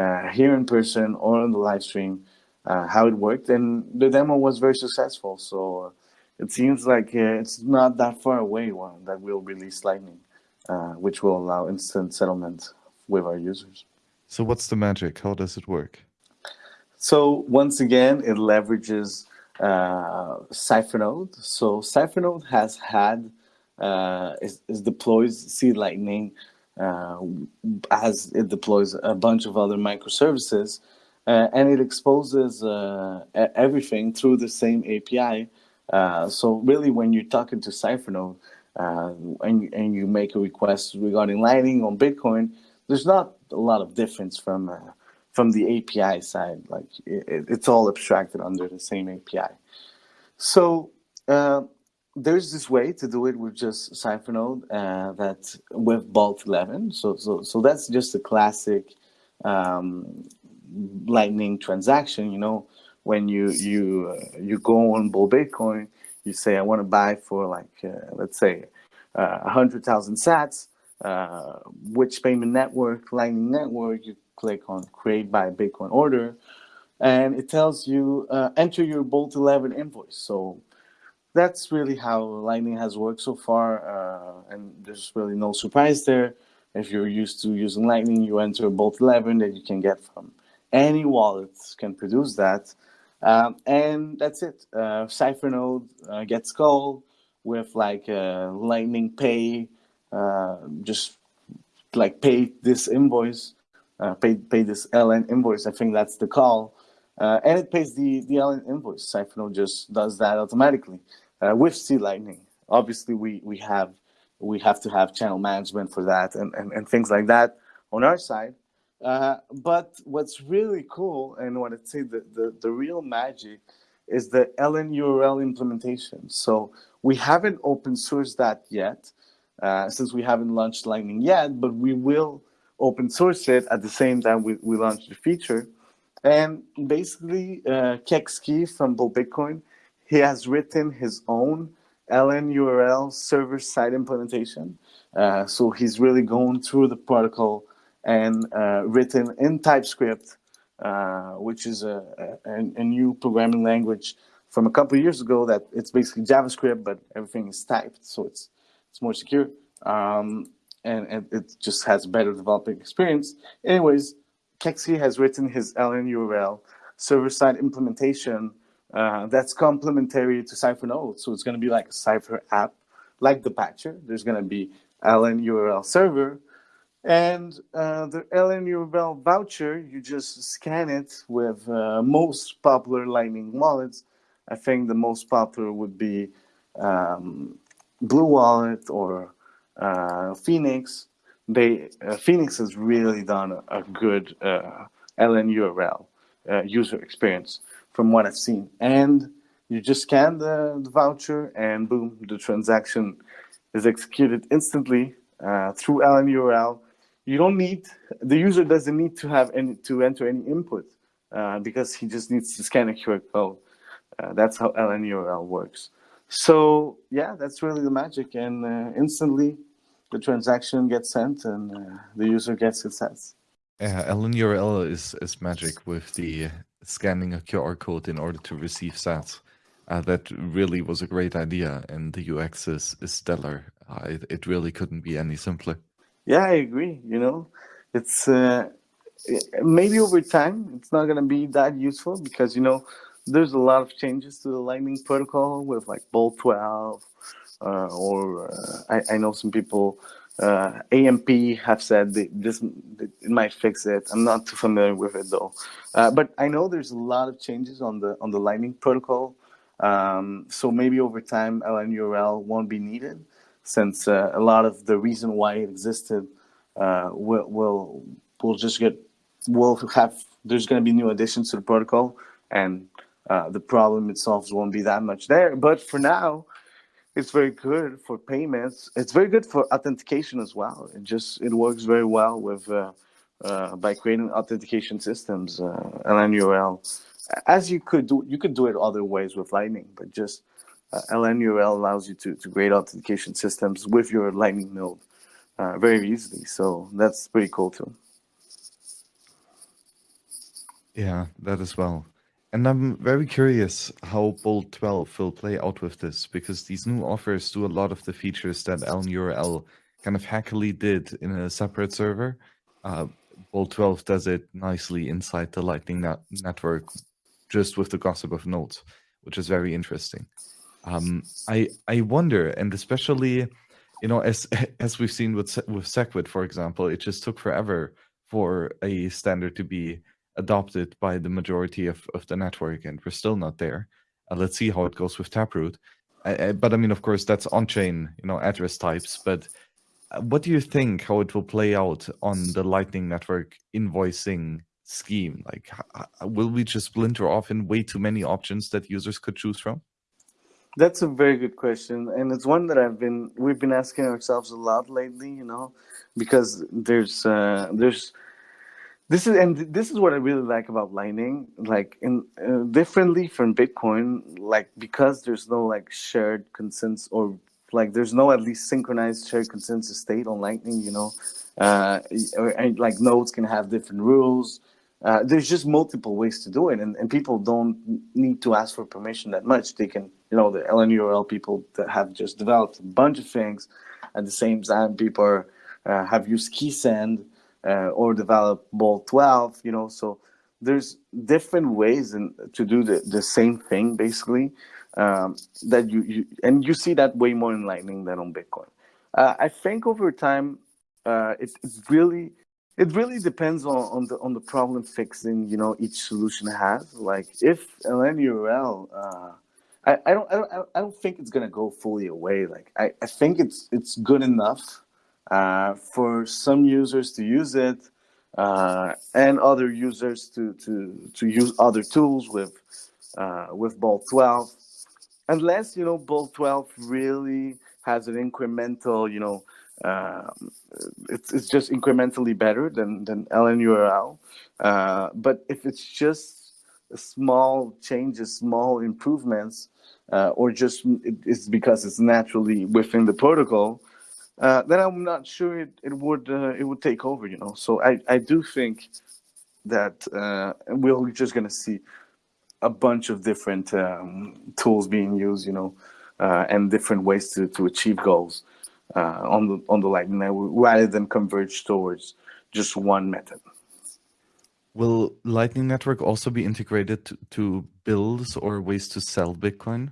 uh, here in person or on the live stream, uh, how it worked, and the demo was very successful. So uh, it seems like it's not that far away one that we'll release Lightning, which will allow instant settlement with our users. So what's the magic? How does it work? So once again, it leverages uh, Cyphernode. So Cyphernode has had uh, is, is deploys C Lightning uh, as it deploys a bunch of other microservices, uh, and it exposes uh, everything through the same API. Uh, so really, when you're talking to Cyphernode uh, and, and you make a request regarding Lightning on Bitcoin, there's not a lot of difference from from the API side. Like it, it's all abstracted under the same API. So there's this way to do it with just Cyphernode uh, that with Bolt 11. So, so, so that's just a classic um, Lightning transaction. You know, when you you uh, you go on Bull Bitcoin, you say I want to buy for like uh, let's say uh, a hundred thousand Sats. Uh, which payment network, Lightning network? You click on Create by Bitcoin order, and it tells you uh, enter your Bolt 11 invoice. So that's really how Lightning has worked so far, uh, and there's really no surprise there. If you're used to using Lightning, you enter Bolt 11 that you can get from any wallet can produce that. Um, and that's it. Uh, Cyphernode uh, gets called with like uh, Lightning Pay, uh, just like pay this invoice, uh, pay pay this LN invoice. I think that's the call, uh, and it pays the the LN invoice. Cyphernode just does that automatically uh, with C Lightning. Obviously, we we have we have to have channel management for that and, and, and things like that on our side. Uh, but what's really cool and what I'd say the, the, the real magic is the LNURL implementation. So we haven't open sourced that yet uh, since we haven't launched Lightning yet, but we will open source it at the same time we, we launch the feature. And basically, uh, from Bull Bitcoin he has written his own LNURL server-side implementation. Uh, so he's really going through the protocol and uh, written in TypeScript, uh, which is a, a, a, new programming language from a couple years ago that it's basically JavaScript, but everything is typed, so it's it's more secure. Um, and, and, it just has better developing experience. Anyways, Kexkey has written his LNURL server-side implementation uh, that's complementary to Cyphernode. So it's going to be like a Cypher app, like the Batcher. There's going to be LNURL server, and uh, the LNURL voucher, you just scan it with uh, most popular Lightning wallets. I think the most popular would be um, Blue Wallet or uh, Phoenix. They uh, Phoenix has really done a, a good uh, LNURL uh, user experience from what I've seen. And you just scan the, the voucher and boom, the transaction is executed instantly uh, through LNURL. You don't need, the user doesn't need to have any, to enter any input because he just needs to scan a QR code. That's how LNURL works. So yeah, that's really the magic. And instantly the transaction gets sent and uh, the user gets its sets. Yeah, LNURL is, is magic with the scanning a QR code in order to receive sats. Uh, that really was a great idea, and the UX is, is stellar. Uh, it, it really couldn't be any simpler. Yeah, I agree. You know, it's uh, maybe over time it's not going to be that useful because you know there's a lot of changes to the Lightning protocol with like Bolt 12, uh, or uh, I, I know some people uh, AMP have said this it might fix it. I'm not too familiar with it though, uh, but I know there's a lot of changes on the on the Lightning protocol. Um, so maybe over time LNURL won't be needed, since uh, a lot of the reason why it existed uh, will will will just get will have there's going to be new additions to the protocol, and uh, the problem it solves won't be that much there. But for now, it's very good for payments. It's very good for authentication as well. It just it works very well with uh, uh, by creating authentication systems, uh, LNURL. As you could do, you could do it other ways with Lightning, but just uh, allows you to to create authentication systems with your Lightning node uh, very easily. So that's pretty cool too. Yeah, that as well. And I'm very curious how Bolt 12 will play out with this, because these new offers do a lot of the features that LNURL kind of hackily did in a separate server. Uh, Bolt 12 does it nicely inside the Lightning net network, just with the gossip of nodes, which is very interesting. Um, I I wonder, and especially, you know, as <laughs> as we've seen with with Segwit, for example, it just took forever for a standard to be adopted by the majority of, of the network, and we're still not there. Uh, let's see how it goes with Taproot. But I mean, of course, that's on-chain, you know, address types. But uh, what do you think how it will play out on the Lightning Network invoicing scheme? Like, will we just splinter off in way too many options that users could choose from? That's a very good question, and it's one that I've been we've been asking ourselves a lot lately. You know, because there's uh, there's this is and this is what I really like about Lightning. Like in uh, differently from Bitcoin, like because there's no like shared consensus or like there's no at least synchronized shared consensus state on Lightning. You know, uh, or, and, like nodes can have different rules. Uh, there's just multiple ways to do it, and, and people don't need to ask for permission that much. They can, you know, the LNURL people that have just developed a bunch of things at the same time. People are, uh, have used KeySend uh, or develop Bolt 12, you know, so there's different ways in, to do the, the same thing basically um, that you, you, and you see that way more in Lightning than on Bitcoin. Uh, I think over time, uh, it, it's really, it really depends on, on the on the problem fixing you know each solution has. Like if LNURL, uh, I, I don't I don't I don't think it's gonna go fully away. Like I, I think it's it's good enough uh, for some users to use it uh, and other users to, to, to use other tools with, uh, with Bolt 12. Unless, you know, Bolt 12 really has an incremental, you know, um, it's, it's just incrementally better than, than LNURL. Uh, but if it's just small changes, small improvements, uh, or just it's because it's naturally within the protocol, uh, then I'm not sure it, it would uh, it would take over, you know. So I, I do think that uh, we're just gonna see a bunch of different um, tools being used, you know, uh, and different ways to, to achieve goals uh, on the on the Lightning network rather than converge towards just one method. Will Lightning Network also be integrated to, to bills or ways to sell Bitcoin?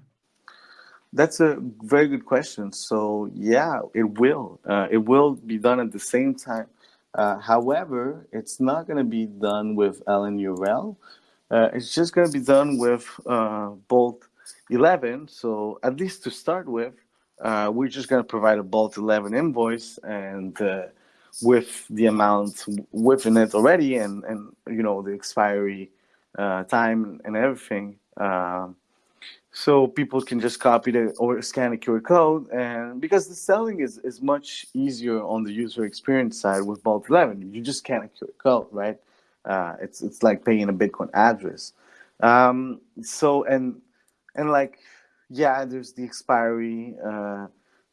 That's a very good question. So yeah, it will. Uh, it will be done at the same time. Uh, however, it's not going to be done with LNURL. Uh, it's just going to be done with uh, Bolt 11. So at least to start with, uh, we're just going to provide a Bolt 11 invoice and uh, with the amount within it already and, and you know, the expiry time and everything. Um, so people can just copy it or scan a QR code. And because the selling is, is much easier on the user experience side with Bolt 11, you just scan a QR code, right? Uh, it's it's like paying a Bitcoin address. Um, so and and like yeah, there's the expiry uh,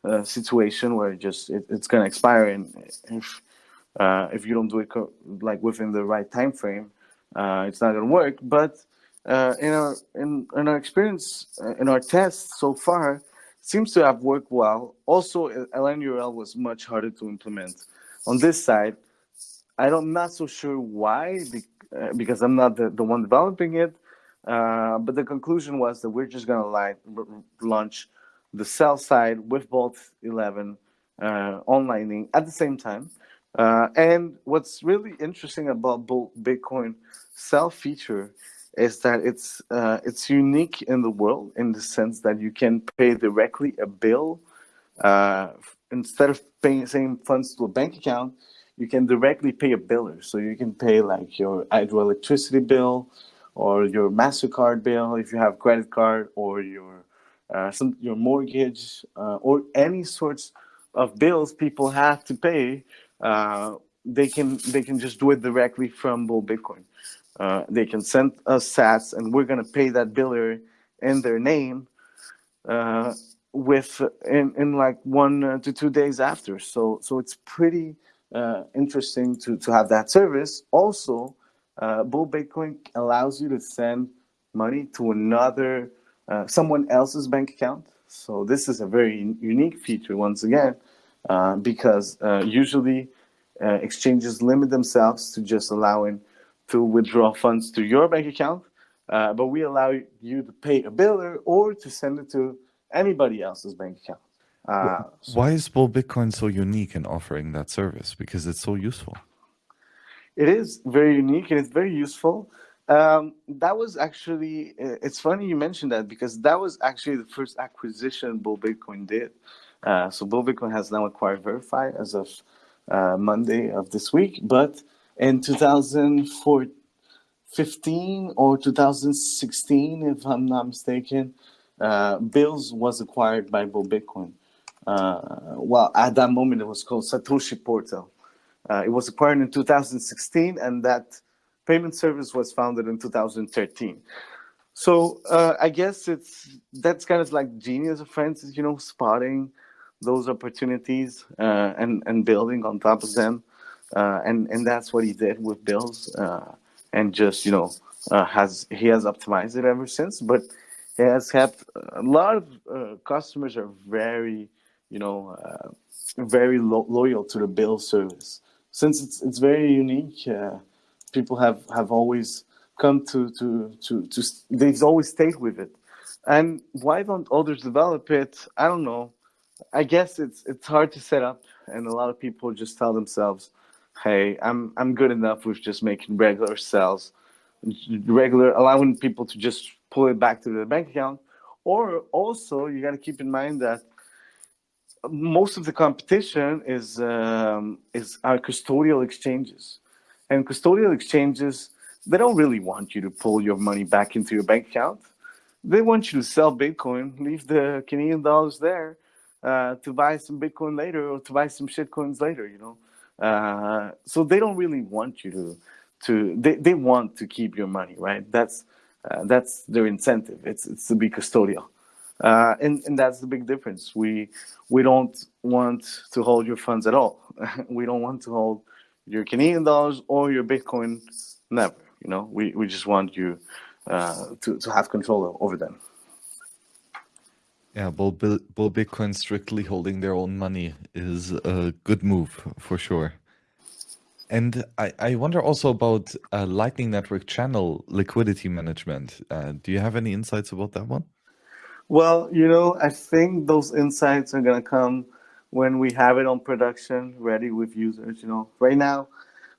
uh, situation where it just it, it's gonna expire, and if uh, if you don't do it like within the right time frame, uh, it's not gonna work. But uh, in our in, in our experience uh, in our tests so far seems to have worked well. Also lnurl was much harder to implement. On this side i don't I'm not so sure why uh, because i'm not the, the one developing it uh, but the conclusion was that we're just going to launch the sell side with bolt 11 uh, online at the same time. And what's really interesting about Bull Bitcoin sell feature is that it's uh, it's unique in the world in the sense that you can pay directly a bill uh, instead of paying same funds to a bank account. You can directly pay a biller, so you can pay like your hydroelectricity bill or your Mastercard bill if you have credit card or your uh, some your mortgage uh, or any sorts of bills people have to pay. Uh, they can they can just do it directly from Bull Bitcoin. Uh, they can send us sats and we're going to pay that biller in their name uh, with in, in like one uh, to two days after. So so it's pretty uh, interesting to to have that service. Also uh, bull bitcoin allows you to send money to another uh, someone else's bank account. So this is a very unique feature once again because usually exchanges limit themselves to just allowing to withdraw funds to your bank account, uh, but we allow you to pay a biller or to send it to anybody else's bank account. Uh, Why is Bull Bitcoin so unique in offering that service? Because it's so useful. It is very unique and it's very useful. Um, that was actually, uh, it's funny you mentioned that because that was actually the first acquisition Bull Bitcoin did. Uh, so Bull Bitcoin has now acquired Veriphi as of uh, Monday of this week, but in 2015 or 2016, if I'm not mistaken, uh, Bylls was acquired by Bull Bitcoin. Uh, well, at that moment, it was called Satoshi Portal. Uh, it was acquired in 2016, and that payment service was founded in 2013. So uh, I guess it's that's kind of like genius of Francis, you know, spotting those opportunities uh, and and building on top of them uh, and and that's what he did with Bylls, uh, and just you know uh, has he has optimized it ever since. But he has kept a lot of uh, customers are very you know uh, very lo- loyal to the Bylls service since it's it's very unique. Uh, people have have always come to to to to they've always stayed with it. And why don't others develop it? I don't know. I guess it's it's hard to set up, and a lot of people just tell themselves, hey, I'm I'm good enough with just making regular sales, regular allowing people to just pull it back to their bank account. Or also, you got to keep in mind that most of the competition is um, is our custodial exchanges, and custodial exchanges they don't really want you to pull your money back into your bank account. They want you to sell Bitcoin, leave the Canadian dollars there uh, to buy some Bitcoin later or to buy some shitcoins later. You know, uh, so they don't really want you to to they, they want to keep your money, right? That's uh, that's their incentive. It's it's to be custodial. Uh, and, and that's the big difference. We we don't want to hold your funds at all. <laughs> we don't want to hold your Canadian dollars or your Bitcoin. Never. You know, we, we just want you uh, to to have control over them. Yeah, Bull, Bull Bitcoin strictly holding their own money is a good move for sure. And I, I wonder also about uh, Lightning Network channel liquidity management. Uh, do you have any insights about that one? Well, you know, I think those insights are going to come when we have it on production ready with users. You know, right now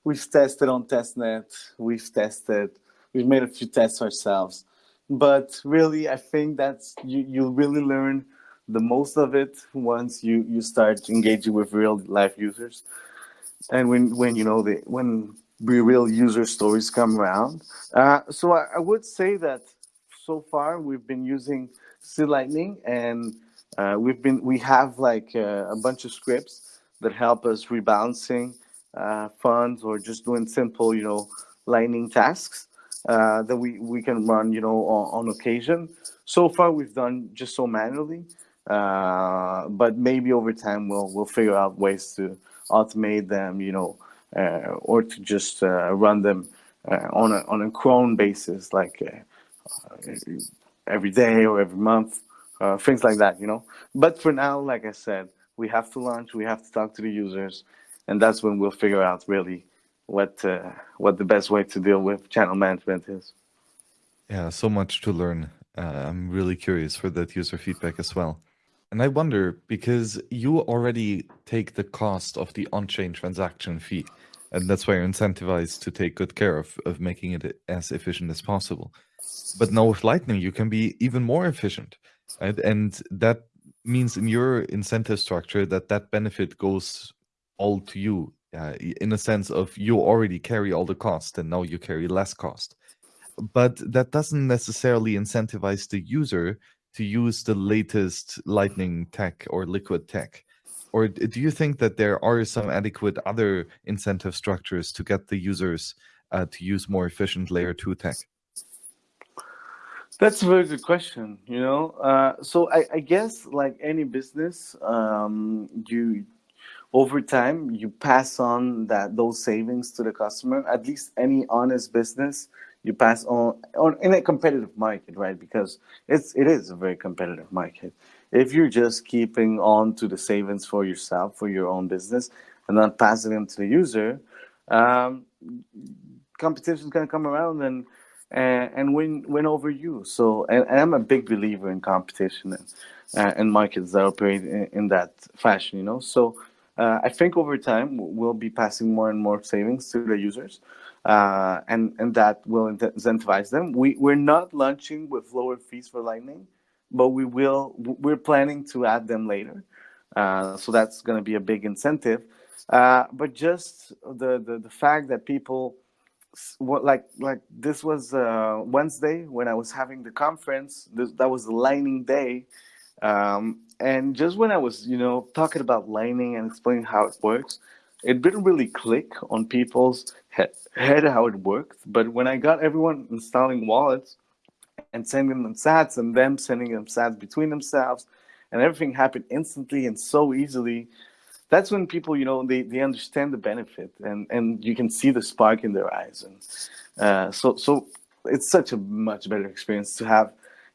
we've tested on testnet, we've tested, we've made a few tests ourselves. But really, I think that's you, you'll really learn the most of it once you, you start engaging with real life users. And when, when you know, the, when real user stories come around. Uh, so I, I would say that so far we've been using C Lightning and uh, we've been we have like uh, a bunch of scripts that help us rebalancing uh, funds or just doing simple, you know, lightning tasks uh, that we we can run, you know, on, on, occasion. So far, we've done just so manually, uh, but maybe over time we'll we'll figure out ways to automate them, you know, uh, or to just run them on a on a cron basis, like every day or every month uh, things like that, you know. But for now, like I said, we have to launch, we have to talk to the users, and that's when we'll figure out really what uh, what the best way to deal with channel management is. Yeah, so much to learn. Uh, I'm really curious for that user feedback as well. And I wonder because you already take the cost of the on-chain transaction fee, and that's why you're incentivized to take good care of, of making it as efficient as possible. But now with Lightning, you can be even more efficient right? And that means in your incentive structure that that benefit goes all to you uh, in a sense of you already carry all the cost and now you carry less cost. But that doesn't necessarily incentivize the user to use the latest Lightning tech or Liquid tech. Or do you think that there are some adequate other incentive structures to get the users uh, to use more efficient layer 2 tech? That's a very good question. You know, uh, so I, I, guess like any business, um, you over time you pass on that those savings to the customer. At least any honest business, you pass on on in a competitive market, right? Because it's it is a very competitive market. If you're just keeping on to the savings for yourself for your own business and not passing them to the user, um, competition is going to come around and and, and win win over you. So, and, and, I'm a big believer in competition and uh, and markets that operate in, in that fashion. You know, so uh, I think over time we'll be passing more and more savings to the users, uh, and and that will incentivize them. We we're not launching with lower fees for Lightning, but we will. We're planning to add them later. Uh, so that's going to be a big incentive. Uh, but just the, the the fact that people what like like this was uh, Wednesday when I was having the conference. This, that was the Lightning Day, um, and just when I was you know talking about Lightning and explaining how it works, it didn't really click on people's head, how it works. But when I got everyone installing wallets and sending them Sats and them sending them Sats between themselves, and everything happened instantly and so easily that's when people, you know, they, they understand the benefit and, and you can see the spark in their eyes. And uh, so, so it's such a much better experience to have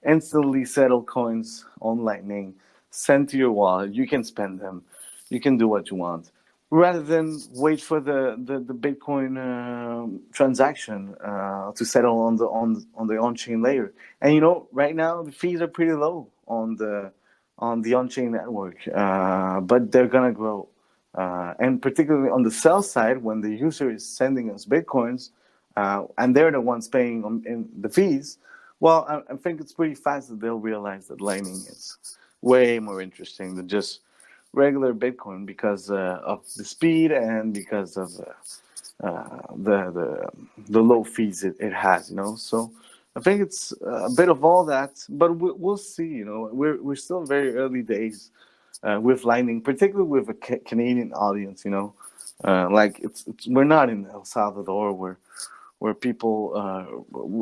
instantly settled coins on Lightning sent to your wallet. You can spend them. You can do what you want rather than wait for the, the, the Bitcoin uh, transaction uh, to settle on the on on the on-chain layer. And you know, right now the fees are pretty low on the on the on-chain network, uh, but they're gonna grow. Uh, and particularly on the sell side, when the user is sending us bitcoins, uh, and they're the ones paying on, the fees, well, I, I, think it's pretty fast that they'll realize that Lightning is way more interesting than just regular Bitcoin because uh, of the speed and because of uh, the the the low fees it, it has, you know. So I think it's a bit of all that, but we, will see. You know, we're we're still very early days uh, with Lightning, particularly with a ca Canadian audience. You know, uh, like it's, it's, we're not in El Salvador where where people uh,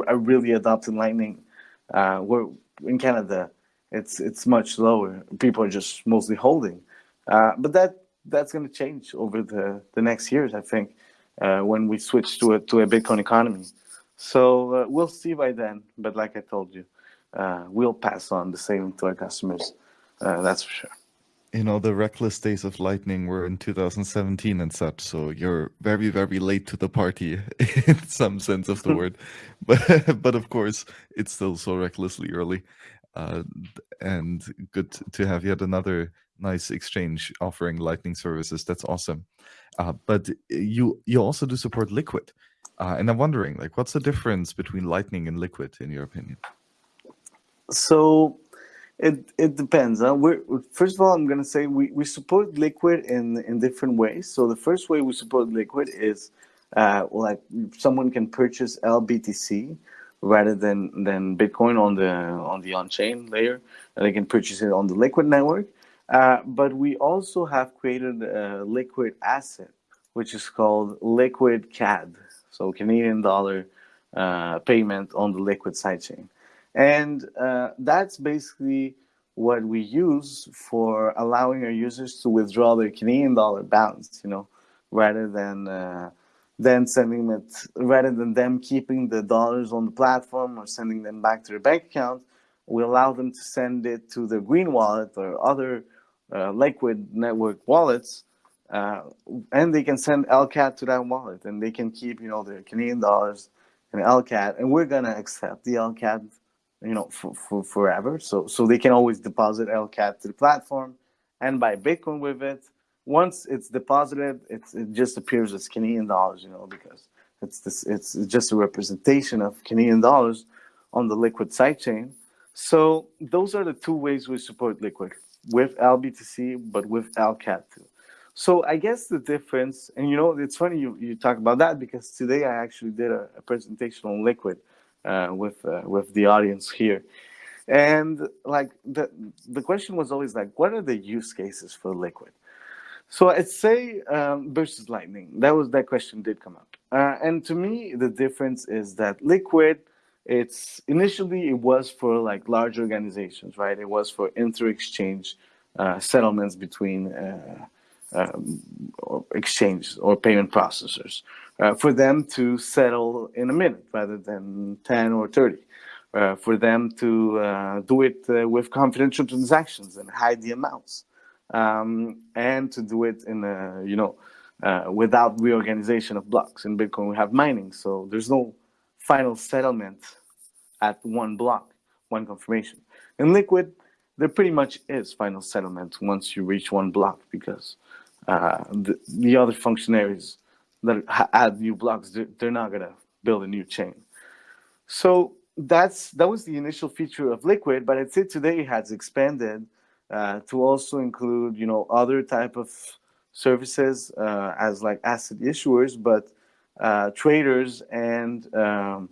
are really adopting Lightning. Uh, we're in Canada. It's it's much lower. People are just mostly holding, uh, but that that's going to change over the the next years. I think uh, when we switch to a to a Bitcoin economy. So uh, we'll see by then. But like I told you, uh, we'll pass on the same to our customers. Uh, that's for sure. you know the reckless days of lightning were in 2017 and such so you're very very late to the party <laughs> in some sense of the <laughs> word but but of course it's still so recklessly early uh, and good to have yet another nice exchange offering lightning services that's awesome uh, but you you also do support liquid uh, and i'm wondering like what's the difference between lightning and liquid in your opinion so it it depends. Huh? We're first of all, I'm gonna say we, we support Liquid in in different ways. So the first way we support Liquid is uh, like someone can purchase LBTC rather than than Bitcoin on the on the on chain layer. They can purchase it on the Liquid network. Uh, but we also have created a liquid asset, which is called Liquid CAD, so Canadian dollar uh, payment on the Liquid sidechain. And uh, that's basically what we use for allowing our users to withdraw their Canadian dollar balance, you know, rather than uh, then sending it, rather than them keeping the dollars on the platform or sending them back to their bank account, we allow them to send it to the Green Wallet or other uh, Liquid network wallets, uh, and they can send LCAD to that wallet, and they can keep, you know, their Canadian dollars and LCAD, and we're gonna accept the LCAD you know, for, for forever. So so they can always deposit LCAD to the platform and buy Bitcoin with it. Once it's deposited, it's, it just appears as Canadian dollars, you know, because it's this it's just a representation of Canadian dollars on the Liquid sidechain. So those are the two ways we support Liquid with LBTC, but with LCAD too. So I guess the difference, and you know, it's funny you, you talk about that because today I actually did a, a presentation on Liquid uh, with uh, with the audience here. And like the the question was always like, what are the use cases for Liquid? So I'd say um, versus Lightning. That was that question did come up. Uh, and to me, the difference is that Liquid, it's initially it was for like large organizations, right? It was for inter-exchange uh, settlements between uh, um, or exchanges or payment processors uh, for them to settle in a minute rather than 10 or 30. Uh, for them to uh, do it with confidential transactions and hide the amounts, um, and to do it in a, you know uh, without reorganization of blocks. In Bitcoin, we have mining, so there's no final settlement at one block, one confirmation. In Liquid, there pretty much is final settlement once you reach one block because uh, the, the other functionaries that add new blocks, they're, they're not gonna build a new chain. So that's that was the initial feature of Liquid, but I'd say today it has expanded uh, to also include, you know, other type of services uh, as like asset issuers, but uh, traders and um,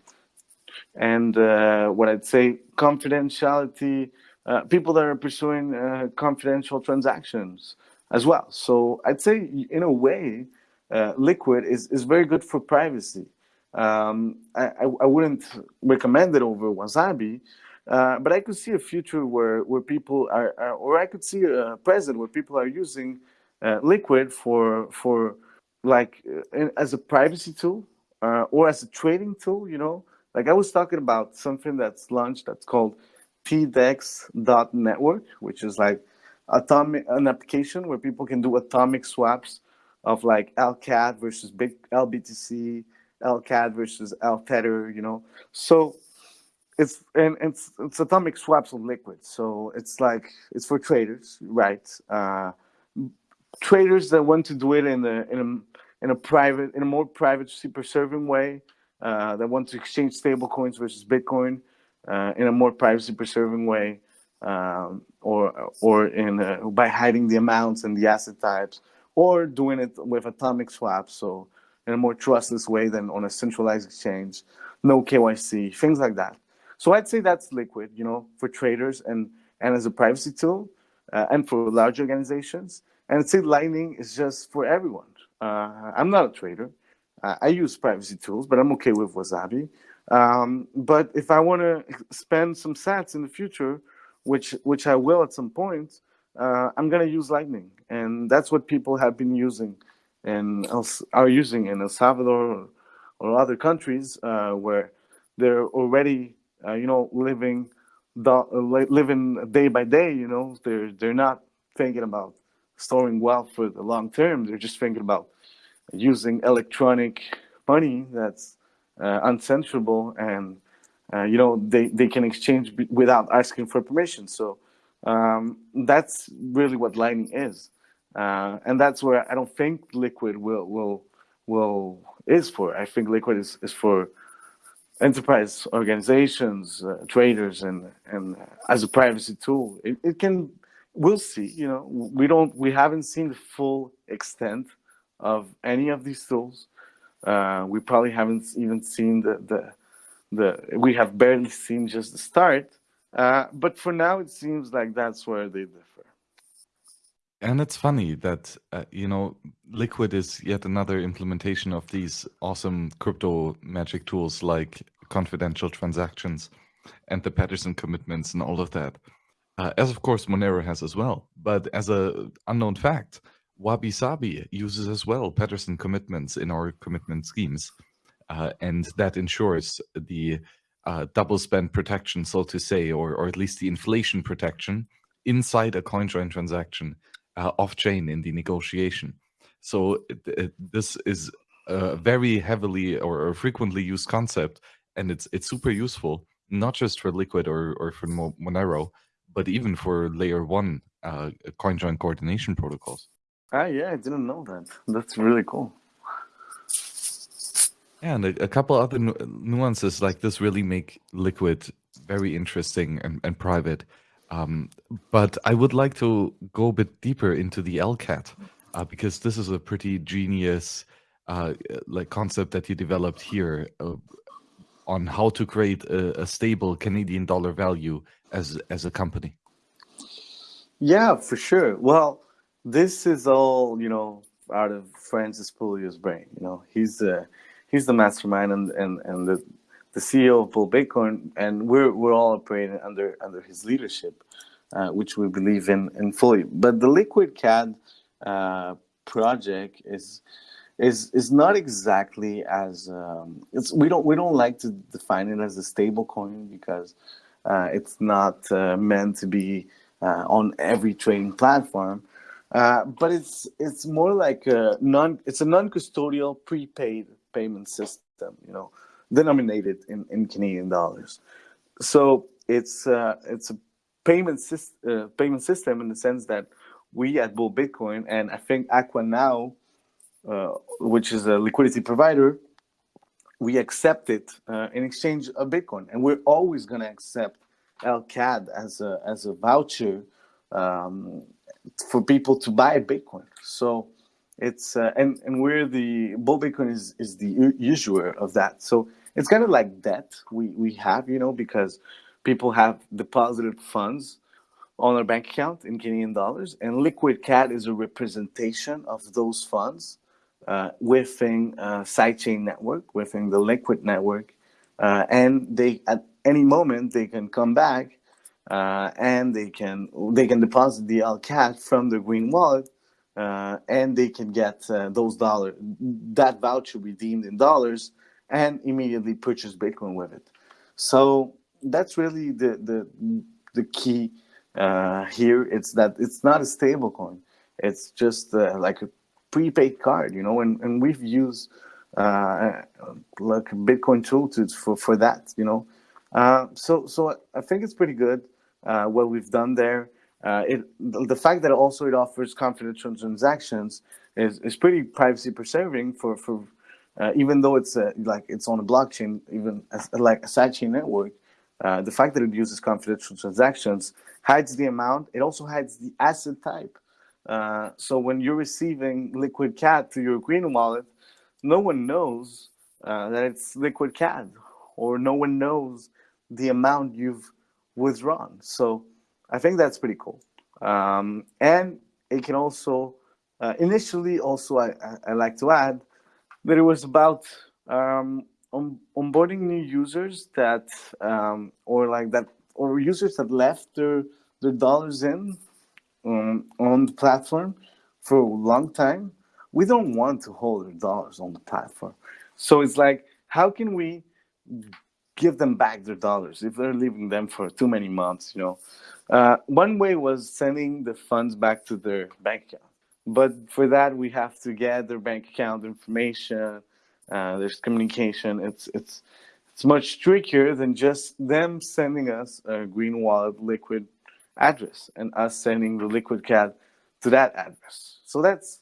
and uh, what I'd say confidentiality, uh, people that are pursuing confidential transactions as well. So I'd say in a way, Liquid is, is very good for privacy. Um, I, I, wouldn't recommend it over Wasabi, uh, but I could see a future where, where people are, or I could see a present where people are using uh, Liquid for, for like uh, as a privacy tool uh, or as a trading tool, you know, like I was talking about something that's launched that's called tdex.network, which is like atomic an application where people can do atomic swaps of like LCAD versus big LBTC, LCAD versus LTether, you know. So it's and it's it's atomic swaps on liquid. So it's like it's for traders, right? Uh, traders that want to do it in a in a in a private in a more private super serving way. Uh, that want to exchange stable coins versus Bitcoin uh, in a more privacy preserving way um, or or in uh, by hiding the amounts and the asset types, or doing it with atomic swaps, so in a more trustless way than on a centralized exchange, no KYC, things like that. So I'd say that's liquid, you know, for traders and and as a privacy tool, uh, and for large organizations. And I'd say Lightning is just for everyone. Uh, I'm not a trader. I use privacy tools, but I'm okay with Wasabi. Um, but if I want to spend some sats in the future which which I will at some point, uh, I'm gonna use Lightning, and that's what people have been using and are using in El Salvador or, or other countries uh, where they're already uh, you know living the, living day by day. You know they're they're not thinking about storing wealth for the long term. They're just thinking about using electronic money that's uh, uncensorable and uh, you know they, they can exchange without asking for permission. So um, that's really what Lightning is, uh, and that's where I don't think Liquid will will will is for. I think Liquid is, is for enterprise organizations, uh, traders, and and as a privacy tool. It, it can. We'll see. You know, we don't. We haven't seen the full extent of any of these tools. Uh, we probably haven't even seen the the the. We have barely seen just the start. Uh, but for now, it seems like that's where they differ. And it's funny that, uh, you know, Liquid is yet another implementation of these awesome crypto magic tools like confidential transactions and the Pedersen commitments and all of that. Uh, as of course Monero has as well. But as a unknown fact, Wabi Sabi uses as well Pedersen commitments in our commitment schemes. Uh, and that ensures the uh, double spend protection, so to say, or, or at least the inflation protection inside a CoinJoin transaction uh, off chain in the negotiation. So this is a very heavily or, frequently used concept, and it's it's super useful not just for Liquid or or for Monero, but even for layer one uh, CoinJoin coordination protocols. Ah, yeah, I didn't know that. That's really cool. Yeah, and a, a couple other nu nuances like this really make Liquid very interesting and, and private. Um, but I would like to go a bit deeper into the LCAD uh, because this is a pretty genius uh, like concept that you developed here uh, on how to create a, a, stable Canadian dollar value as as a company. Yeah, for sure. Well, this is all you know out of Francis Pouliot's brain. You know, he's the he's the mastermind and and and the the CEO of Bull Bitcoin, and we're we're all operating under under his leadership, uh, which we believe in in fully. But the Liquid CAD uh, project is is is not exactly as um, it's we don't we don't like to define it as a stable coin because uh, it's not uh, meant to be uh, on every trading platform. Uh, but it's it's more like a non it's a non-custodial prepaid payment system, you know, denominated in, in Canadian dollars. So it's uh, it's a payment system uh, payment system in the sense that we at Bull Bitcoin and I think Aqua now, uh, which is a liquidity provider, we accept it uh, in exchange of Bitcoin, and we're always going to accept LCAD as a as a voucher um, for people to buy Bitcoin. So it's uh, and and we're the bull bitcoin is is the usurer of that. So it's kind of like debt we we have you know because people have deposited funds on their bank account in canadian dollars and liquid CAD is a representation of those funds uh, within a sidechain network within the liquid network uh, and they at any moment they can come back uh, and they can they can deposit the LCAD from the green wallet uh, and they can get uh, those dollars, that voucher redeemed in dollars, and immediately purchase Bitcoin with it. So that's really the the the key uh, here. It's that it's not a stable coin. It's just uh, like a prepaid card, you know. And, and we've used uh, like Bitcoin tool to, for for that, you know. Uh, so so I think it's pretty good what we've done there. Uh, it the fact that also it offers confidential transactions is, is pretty privacy preserving for for uh, even though it's a, like it's on a blockchain, even as, like a sidechain network. Uh, the fact that it uses confidential transactions hides the amount. It also hides the asset type. Uh, so when you're receiving Liquid CAD to your Green wallet, no one knows uh, that it's Liquid CAD, or no one knows the amount you've withdrawn. So I think that's pretty cool. Um, and it can also, uh, initially also I, I, I, like to add that it was about um, on, onboarding new users that, um, or like that, or users that left their, their dollars in um, on the platform for a long time. We don't want to hold their dollars on the platform. So it's like, how can we give them back their dollars if they're leaving them for too many months, you know? Uh, one way was sending the funds back to their bank account. But for that, we have to get their bank account information. Uh, there's communication. It's it's it's much trickier than just them sending us a green wallet liquid address and us sending the liquid CAD to that address. So that's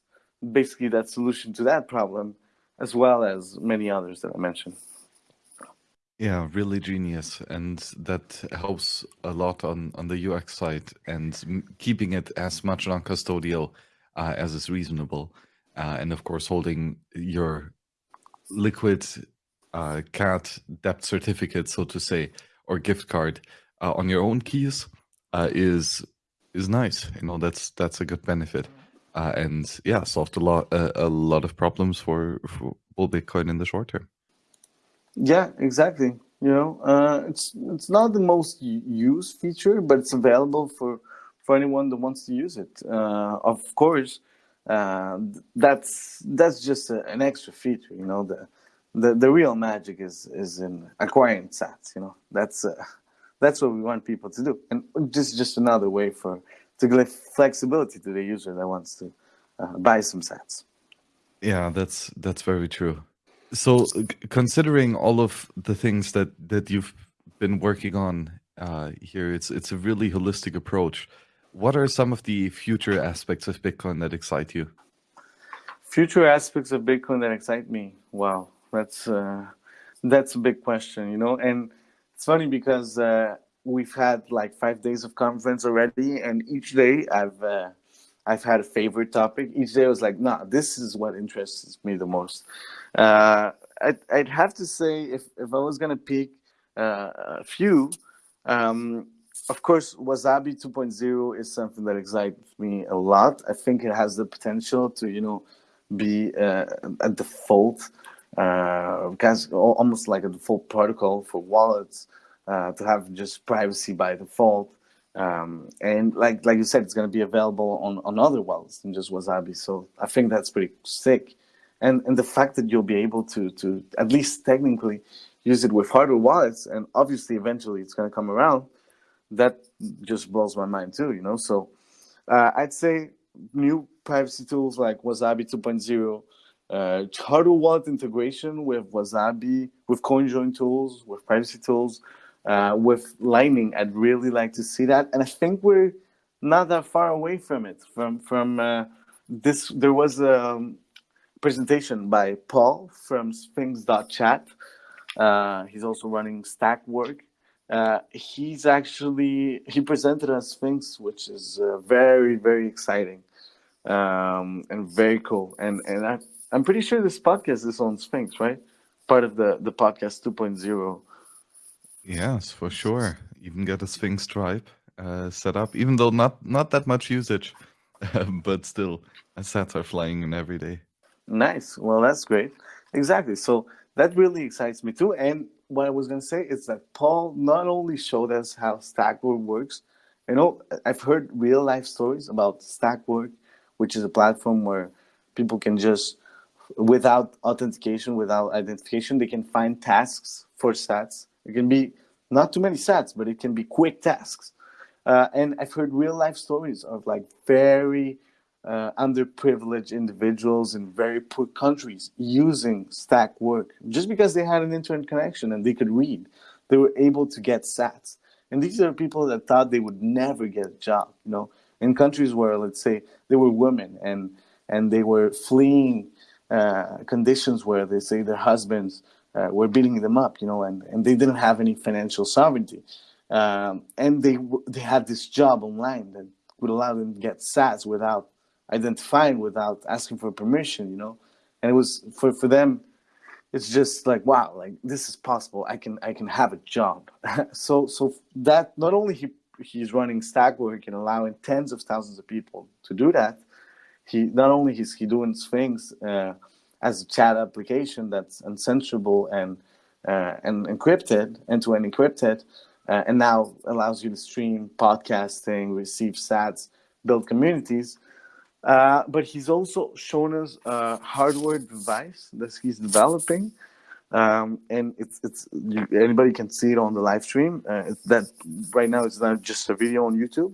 basically that solution to that problem, as well as many others that I mentioned. Yeah, really genius, and that helps a lot on on the UX side and keeping it as much non-custodial uh, as is reasonable, uh, and of course holding your liquid uh, debt certificate, so to say, or gift card uh, on your own keys uh, is is nice. You know, that's that's a good benefit, uh, and yeah, solved a lot a lot of problems for for Bitcoin in the short term. Yeah, exactly. You know, uh, it's it's not the most used feature, but it's available for for anyone that wants to use it. Uh, of course, uh, that's that's just a, an extra feature. You know, the the the real magic is is in acquiring sats. You know, that's uh, that's what we want people to do, and just just another way for to give flexibility to the user that wants to uh, buy some sats. Yeah, that's that's very true. So, considering all of the things that that you've been working on uh, here, it's it's a really holistic approach. What are some of the future aspects of Bitcoin that excite you? Future aspects of Bitcoin that excite me. Wow, that's uh, that's a big question, you know. And it's funny because uh, we've had like five days of conference already, and each day I've uh, I've had a favorite topic. Each day I was like, nah, this is what interests me the most. Uh, I'd, I'd have to say, if, if I was going to pick uh, a few, um, of course, Wasabi 2.0 is something that excites me a lot. I think it has the potential to, you know, be uh, a default, uh, almost like a default protocol for wallets, uh, to have just privacy by default. Um, and like like you said, it's going to be available on, on other wallets than just Wasabi. So I think that's pretty sick. And and the fact that you'll be able to to at least technically use it with hardware wallets, and obviously eventually it's going to come around, that just blows my mind too. You know, so uh, I'd say new privacy tools like Wasabi 2.0. Uh, hardware wallet integration with Wasabi, with CoinJoin tools, with privacy tools, uh, with Lightning. I'd really like to see that, and I think we're not that far away from it. From from uh, this, there was a presentation by Paul from Sphinx.chat. Uh, he's also running Stakwork. Uh, he's actually he presented a Sphinx, which is uh, very very exciting um, and very cool. And and I, I'm pretty sure this podcast is on Sphinx, right? Part of the the podcast 2.0 Yes, for sure. Even get a Sphinx tribe uh, set up, even though not not that much usage, <laughs> but still, sats are flying in every day. Nice. Well, that's great. Exactly. So that really excites me too. And what I was going to say is that Paul not only showed us how Stakwork works. You know, I've heard real life stories about Stakwork, which is a platform where people can just, without authentication, without identification, they can find tasks for sats it can be not too many sats, but it can be quick tasks. Uh, and I've heard real life stories of like very uh, underprivileged individuals in very poor countries using Stakwork just because they had an internet connection and they could read. They were able to get sats. And these are people that thought they would never get a job, you know, in countries where, let's say, they were women and and they were fleeing uh, conditions where they say their husbands uh, were beating them up, you know, and, and they didn't have any financial sovereignty. Um, and they they had this job online that would allow them to get sats without identifying, without asking for permission, you know. And it was for, for them, it's just like wow, like this is possible. I can I can have a job. <laughs> so so that not only he he's running Stakwork and allowing tens of thousands of people to do that, he not only is he doing things. Uh, as a chat application that's uncensorable and uh, and encrypted, end-to-end encrypted, uh, and now allows you to stream podcasting, receive sats, build communities. Uh, but he's also shown us a hardware device that he's developing um, and it's it's you, anybody can see it on the live stream. Uh, that right now it's not just a video on YouTube,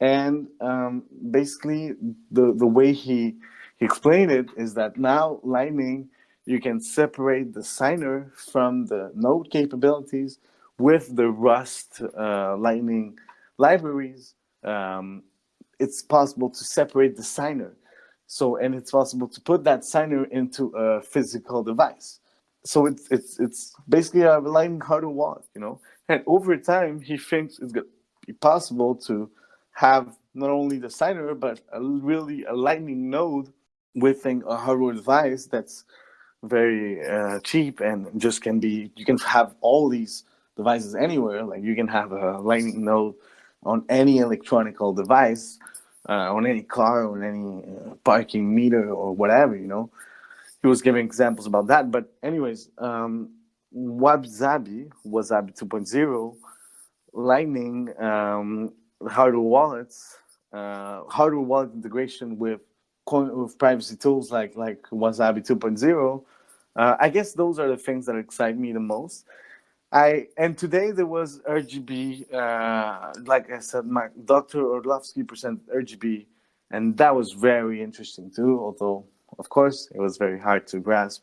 and um, basically the the way he he explained it is that now Lightning you can separate the signer from the node capabilities with the Rust uh, Lightning libraries. Um, it's possible to separate the signer. So, and it's possible to put that signer into a physical device so it's it's it's basically a lightning hardware wallet, you know. And over time, he thinks it's gonna be possible to have not only the signer but a really a lightning node within a hardware device that's very uh, cheap and just can be you can have all these devices anywhere like you can have a lightning node on any electronical device uh, on any car on any uh, parking meter or whatever you know he was giving examples about that. But anyways, um, Wasabi, Wasabi 2.0, Lightning, um, hardware wallets, uh, hardware wallet integration with with privacy tools like like Wasabi 2.0. Uh, I guess those are the things that excite me the most. I and today there was RGB. Uh, like I said, my Dr. Orlovsky presented RGB, and that was very interesting too. Although of course, it was very hard to grasp,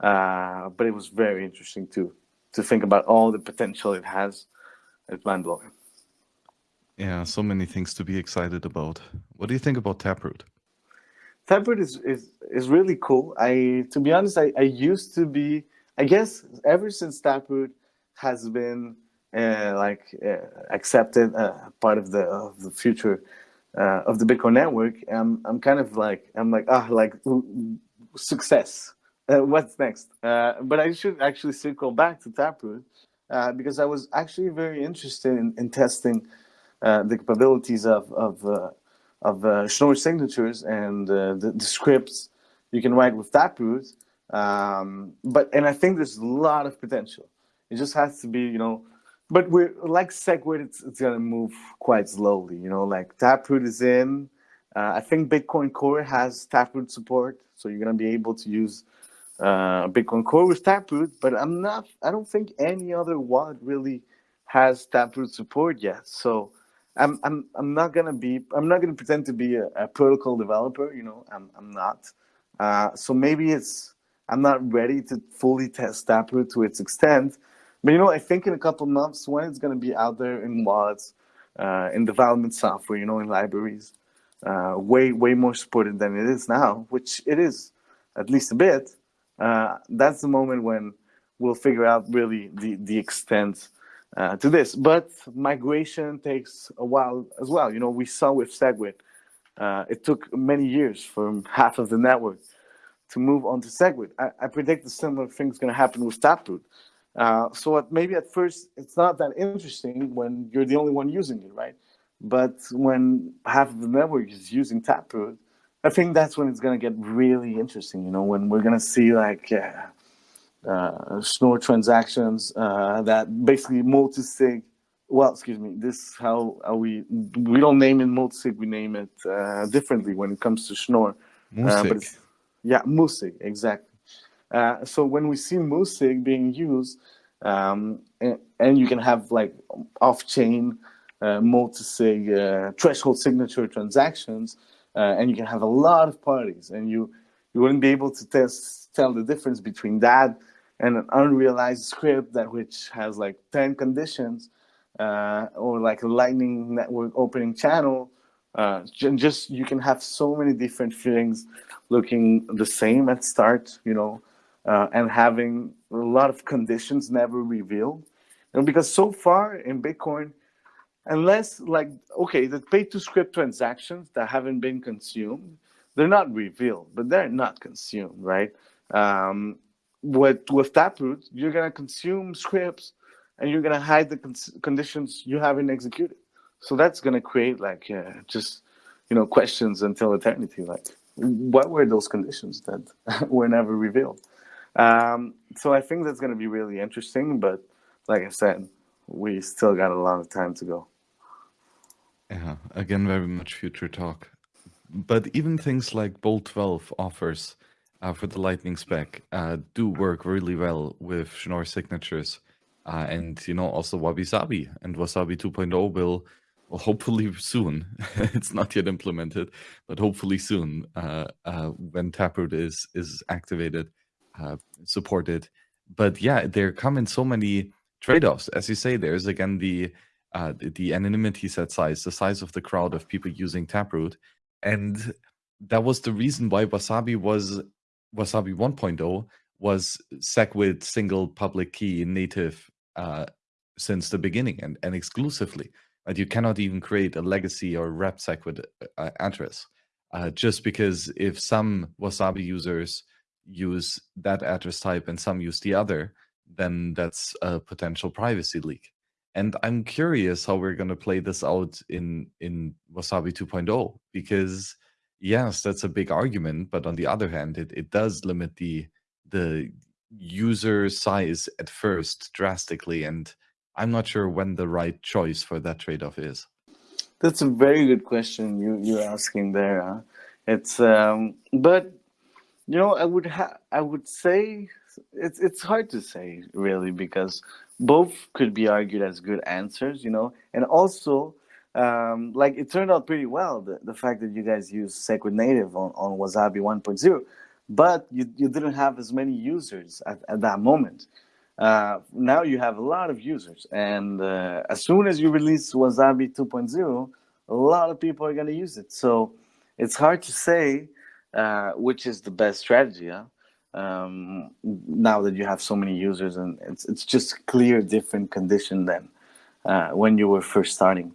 uh, but it was very interesting to to think about all the potential it has. It's mind blowing. Yeah, so many things to be excited about. What do you think about Taproot? Taproot is is is really cool. I to be honest, I, I used to be. I guess ever since Taproot has been uh, like uh, accepted uh, part of the of the future uh, of the Bitcoin network, I'm I'm kind of like I'm like ah like success. Uh, what's next? Uh, but I should actually circle back to Taproot because I was actually very interested in, in testing the capabilities of of uh, of Schnorr signatures and the, the scripts you can write with Taproot. Um, but and I think there's a lot of potential. It just has to be you know but we're like Segwit, it's, it's gonna move quite slowly. You know, like Taproot is in. Uh, I think Bitcoin Core has Taproot support, so you're gonna be able to use uh, Bitcoin Core with Taproot. But I'm not. I don't think any other wallet really has Taproot support yet. So I'm I'm I'm not gonna be. I'm not gonna pretend to be a, a protocol developer. You know, I'm I'm not. Uh, so maybe it's I'm not ready to fully test Taproot to its extent. But you know, I think in a couple months when it's going to be out there in wallets, uh, in development software, you know, in libraries, uh, way way more supported than it is now, which it is at least a bit. Uh, that's the moment when we'll figure out really the the extent uh, to this. But migration takes a while as well. You know, we saw with Segwit, uh, it took many years for half of the network to move on to Segwit. I, I predict the similar thing's going to happen with Taproot. Uh, so maybe at first it's not that interesting when you're the only one using it, right? But when half of the network is using Taproot, I think that's when it's gonna get really interesting. You know, when we're gonna see like uh, uh, Schnorr transactions uh, that basically multi-sig. Well, excuse me. This how, how we we don't name it multi-sig. We name it uh, differently when it comes to Schnorr. Uh, but yeah, multi exactly. Uh, so when we see Musig being used, um, and, and, you can have like off-chain uh, multi-sig uh, threshold signature transactions, uh, and you can have a lot of parties, and you you wouldn't be able to test tell the difference between that and an unrealized script that which has like 10 conditions uh, or like a lightning network opening channel uh, just you can have so many different things looking the same at start you know uh, and having a lot of conditions never revealed. And because so far in Bitcoin, unless like, okay, the pay to script transactions that haven't been consumed, they're not revealed, but they're not consumed, right? Um, with, with Taproot, you're gonna consume scripts and you're gonna hide the con conditions you haven't executed. So that's gonna create like uh, just, you know, questions until eternity, like what were those conditions that <laughs> were never revealed? Um, so I think that's going to be really interesting. But like I said, we still got a lot of time to go. Yeah, again, very much future talk. But even things like Bolt 12 offers uh, for the Lightning spec uh, do work really well with Schnorr signatures. Uh, and, you know, also Wabi Sabi and Wasabi 2.0 will, will hopefully <laughs> soon, it's not yet implemented, but hopefully soon uh, uh, when Taproot is, is activated, uh, supported. But yeah, there come in so many trade-offs. As you say, there's again the, the, the anonymity set size, the size of the crowd of people using Taproot. And that was the reason why Wasabi was Wasabi 1.0 was SegWit single public key native uh, since the beginning and, and exclusively. And you cannot even create a legacy or wrap SegWit uh, address. Uh, just because if some Wasabi users use that address type and some use the other, then that's a potential privacy leak. And I'm curious how we're going to play this out in in Wasabi 2.0 because yes, that's a big argument, but on the other hand, it, it does limit the the user size at first drastically, and I'm not sure when the right choice for that trade-off is. That's a very good question you you're asking there. Huh? It's um, but you know I would ha- I would say it's it's hard to say really because both could be argued as good answers, you know, and also um, like it turned out pretty well the, the fact that you guys use SegWit Native on, on Wasabi 1.0, but you, you didn't have as many users at, at that moment. Uh, now you have a lot of users, and uh, as soon as you release Wasabi 2.0, a lot of people are going to use it. So it's hard to say uh, which is the best strategy. Huh? Um, now that you have so many users, and it's it's just clear different condition than uh, when you were first starting.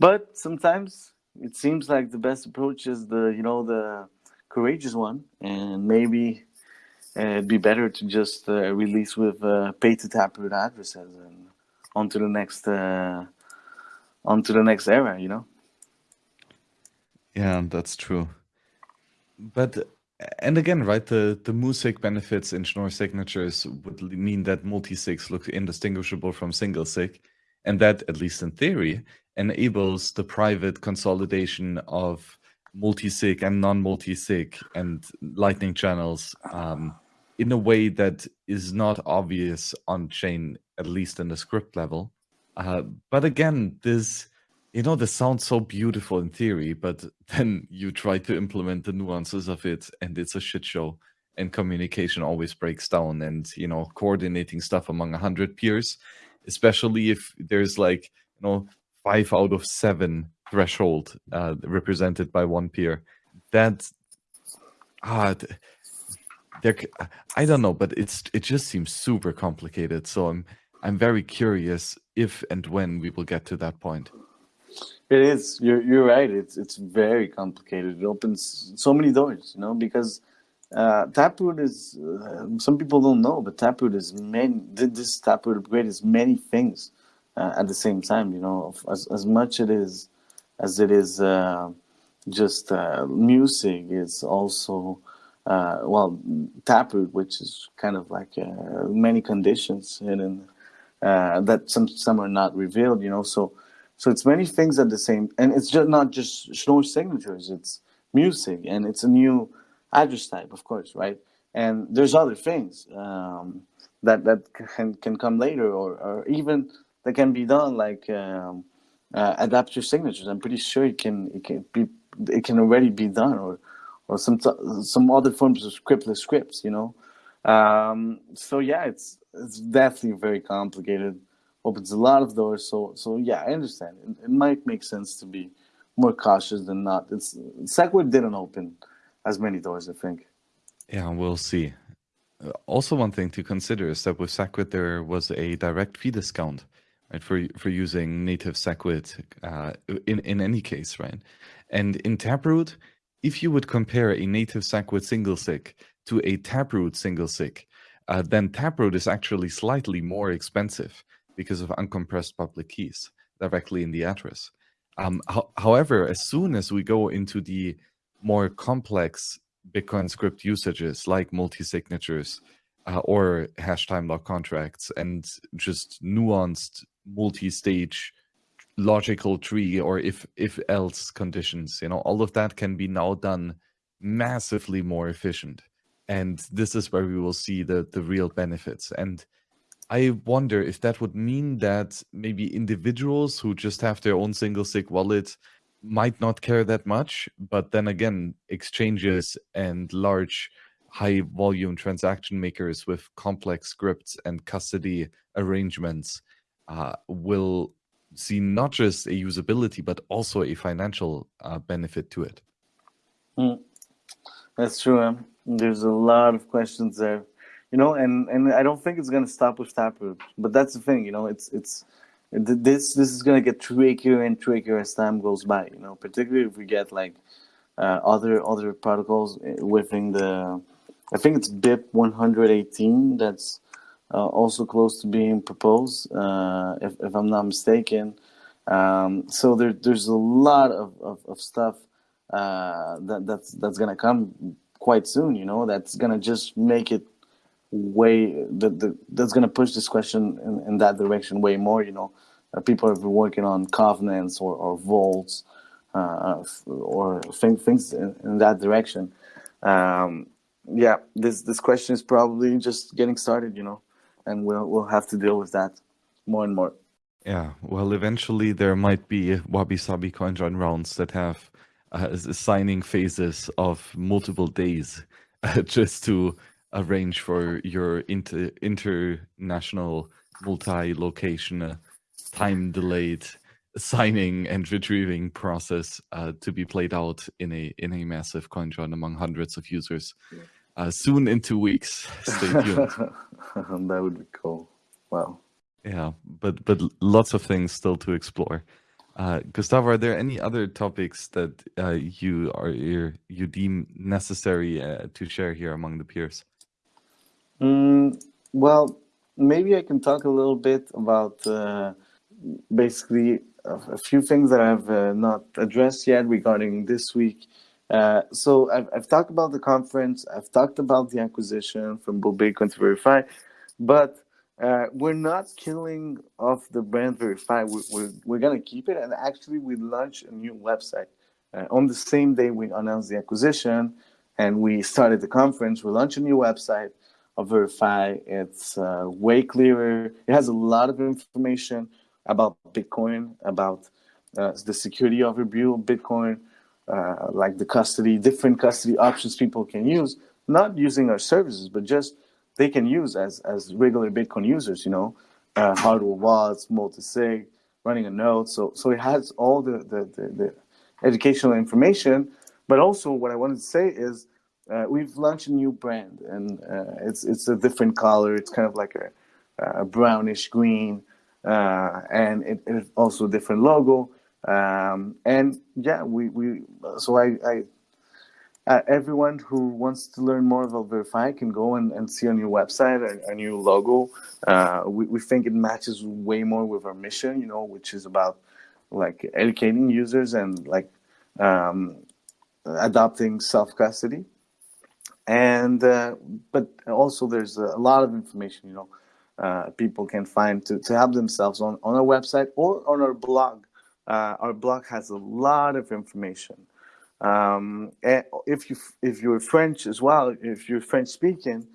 But sometimes it seems like the best approach is the you know the courageous one, and maybe uh, it'd be better to just uh, release with uh, pay to taproot addresses and onto the next uh, onto the next era. You know. Yeah, that's true. But and again, right, the, the MuSig benefits in Schnorr signatures would mean that multi-sigs look indistinguishable from single sig. And that, at least in theory, enables the private consolidation of multi-sig and non-multi-sig and lightning channels um, in a way that is not obvious on chain, at least in the script level. Uh, but again, this, you know, this sounds so beautiful in theory, but <laughs> then you try to implement the nuances of it and it's a shit show and communication always breaks down and, you know, coordinating stuff among a hundred peers, especially if there's like, you know, five out of seven threshold uh, represented by one peer. That ah, there. I don't know, but it's it just seems super complicated. So I'm I'm very curious if and when we will get to that point. It is. You're you're right. It's it's very complicated. It opens so many doors, you know, because uh, Taproot is. Uh, some people don't know, but Taproot is many. This Taproot upgrade is many things uh, at the same time. You know, as as much it is as it is uh, just uh, MuSig, it's also uh, well taproot, which is kind of like uh, many conditions hidden uh, that some some are not revealed. You know, so so it's many things at the same, and it's just not just Schnorr signatures. It's MuSig, and it's a new address type, of course, right? And there's other things um, that that can can come later, or or even that can be done, like um, uh, adaptor signatures. I'm pretty sure it can it can be it can already be done, or or some some other forms of scriptless scripts. You know, um, so yeah, it's it's definitely very complicated. Opens a lot of doors. So so yeah, I understand. It, it might make sense to be more cautious than not. It's SegWit didn't open as many doors, I think. Yeah, we'll see. Uh, also, one thing to consider is that with SegWit there was a direct fee discount right, for for using native SegWit uh, in in any case, right? And in Taproot, if you would compare a native SegWit single sig to a Taproot single sig, uh, then Taproot is actually slightly more expensive because of uncompressed public keys directly in the address. Um, ho however, as soon as we go into the more complex Bitcoin script usages like multi-signatures uh, or hash time lock contracts and just nuanced multi-stage logical tree or if if else conditions you know all of that can be now done massively more efficient. And this is where we will see the the real benefits. And I wonder if that would mean that maybe individuals who just have their own single sig wallet might not care that much, but then again, exchanges and large high volume transaction makers with complex scripts and custody arrangements uh, will see not just a usability, but also a financial uh, benefit to it. Mm. That's true. There's a lot of questions there you know, and and I don't think it's gonna stop with Taproot. But that's the thing, you know, it's it's this this is gonna get trickier and trickier as time goes by. You know, particularly if we get like uh, other other protocols within the, I think it's BIP 118 that's also close to being proposed, uh, if if I'm not mistaken. Um, so there there's a lot of of, of stuff uh, that that's that's gonna come quite soon. You know, that's gonna just make it way that the, that's going to push this question in, in that direction way more. You know, uh, people have been working on covenants or, or vaults uh, or things things in, in that direction. Um, yeah, this this question is probably just getting started. You know, and we'll we'll have to deal with that more and more. Yeah, well, eventually there might be wabi sabi CoinJoin rounds that have uh, signing phases of multiple days <laughs> uh, just to arrange for your inter international multi-location uh, time delayed signing and retrieving process uh, to be played out in a in a massive coin join among hundreds of users uh, soon in two weeks. Stay tuned. <laughs> That would be cool. Wow. Yeah but but lots of things still to explore. Uh, Gustavo, are there any other topics that uh, you are you deem necessary uh, to share here among the peers? Mm, well, maybe I can talk a little bit about uh, basically a, a, few things that I've uh, not addressed yet regarding this week. Uh, so I've, I've talked about the conference, I've talked about the acquisition from Bull Bitcoin to Veriphi, but uh, we're not killing off the brand Veriphi. We're, we're, we're going to keep it. And actually, we launched a new website. Uh, on the same day we announced the acquisition and we started the conference, we launched a new website of Veriphi. It's uh, way clearer. It has a lot of information about Bitcoin, about uh, the security of Bitcoin, uh, like the custody, different custody options people can use, not using our services, but just they can use as, as regular Bitcoin users, you know, uh, hardware wallets, multi-sig, running a node. So, so it has all the, the, the, the educational information. But also what I wanted to say is uh, we've launched a new brand, and uh, it's it's a different color. It's kind of like a, a brownish green, uh, and it, it's also a different logo. Um, and yeah, we we so I, I uh, everyone who wants to learn more about Veriphi can go and, and see our new website, a, a new logo. Uh, we, we think it matches way more with our mission, you know, which is about like educating users and like um, adopting self custody and uh, but also there's a lot of information you know uh, people can find to, to help themselves on, on our website or on our blog uh, our blog has a lot of information um, if you if you're French as well if you're French speaking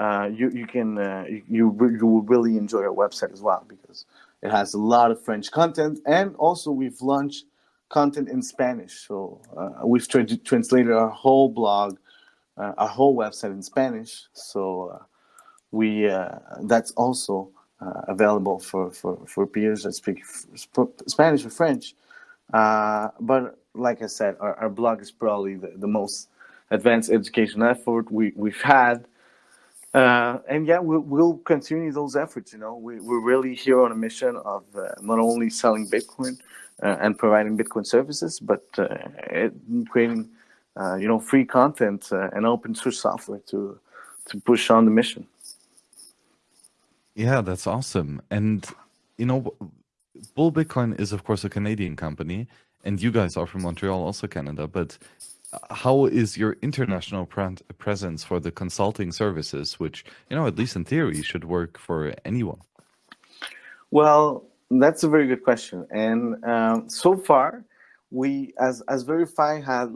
uh, you you can uh, you you will really enjoy our website as well because it has a lot of French content and also we've launched content in Spanish so uh, we've tra translated our whole blog uh, a whole website in Spanish. So uh, we that's also available for, for, for peers that speak Spanish or French. but like I said, our, our blog is probably the, the most advanced education effort we, we've had. Uh, and yeah, we'll, we'll, continue those efforts. You know, we, we're really here on a mission of uh, not only selling Bitcoin uh, and providing Bitcoin services, but it, creating uh, you know, free content uh, and open source software to to push on the mission. Yeah, that's awesome. And you know, Bull Bitcoin is of course a Canadian company, and you guys are from Montreal, also Canada. But uh, how is your international presence for the consulting services, which you know, at least in theory, should work for anyone? Well, that's a very good question. And um, so far, we as as Veriphi had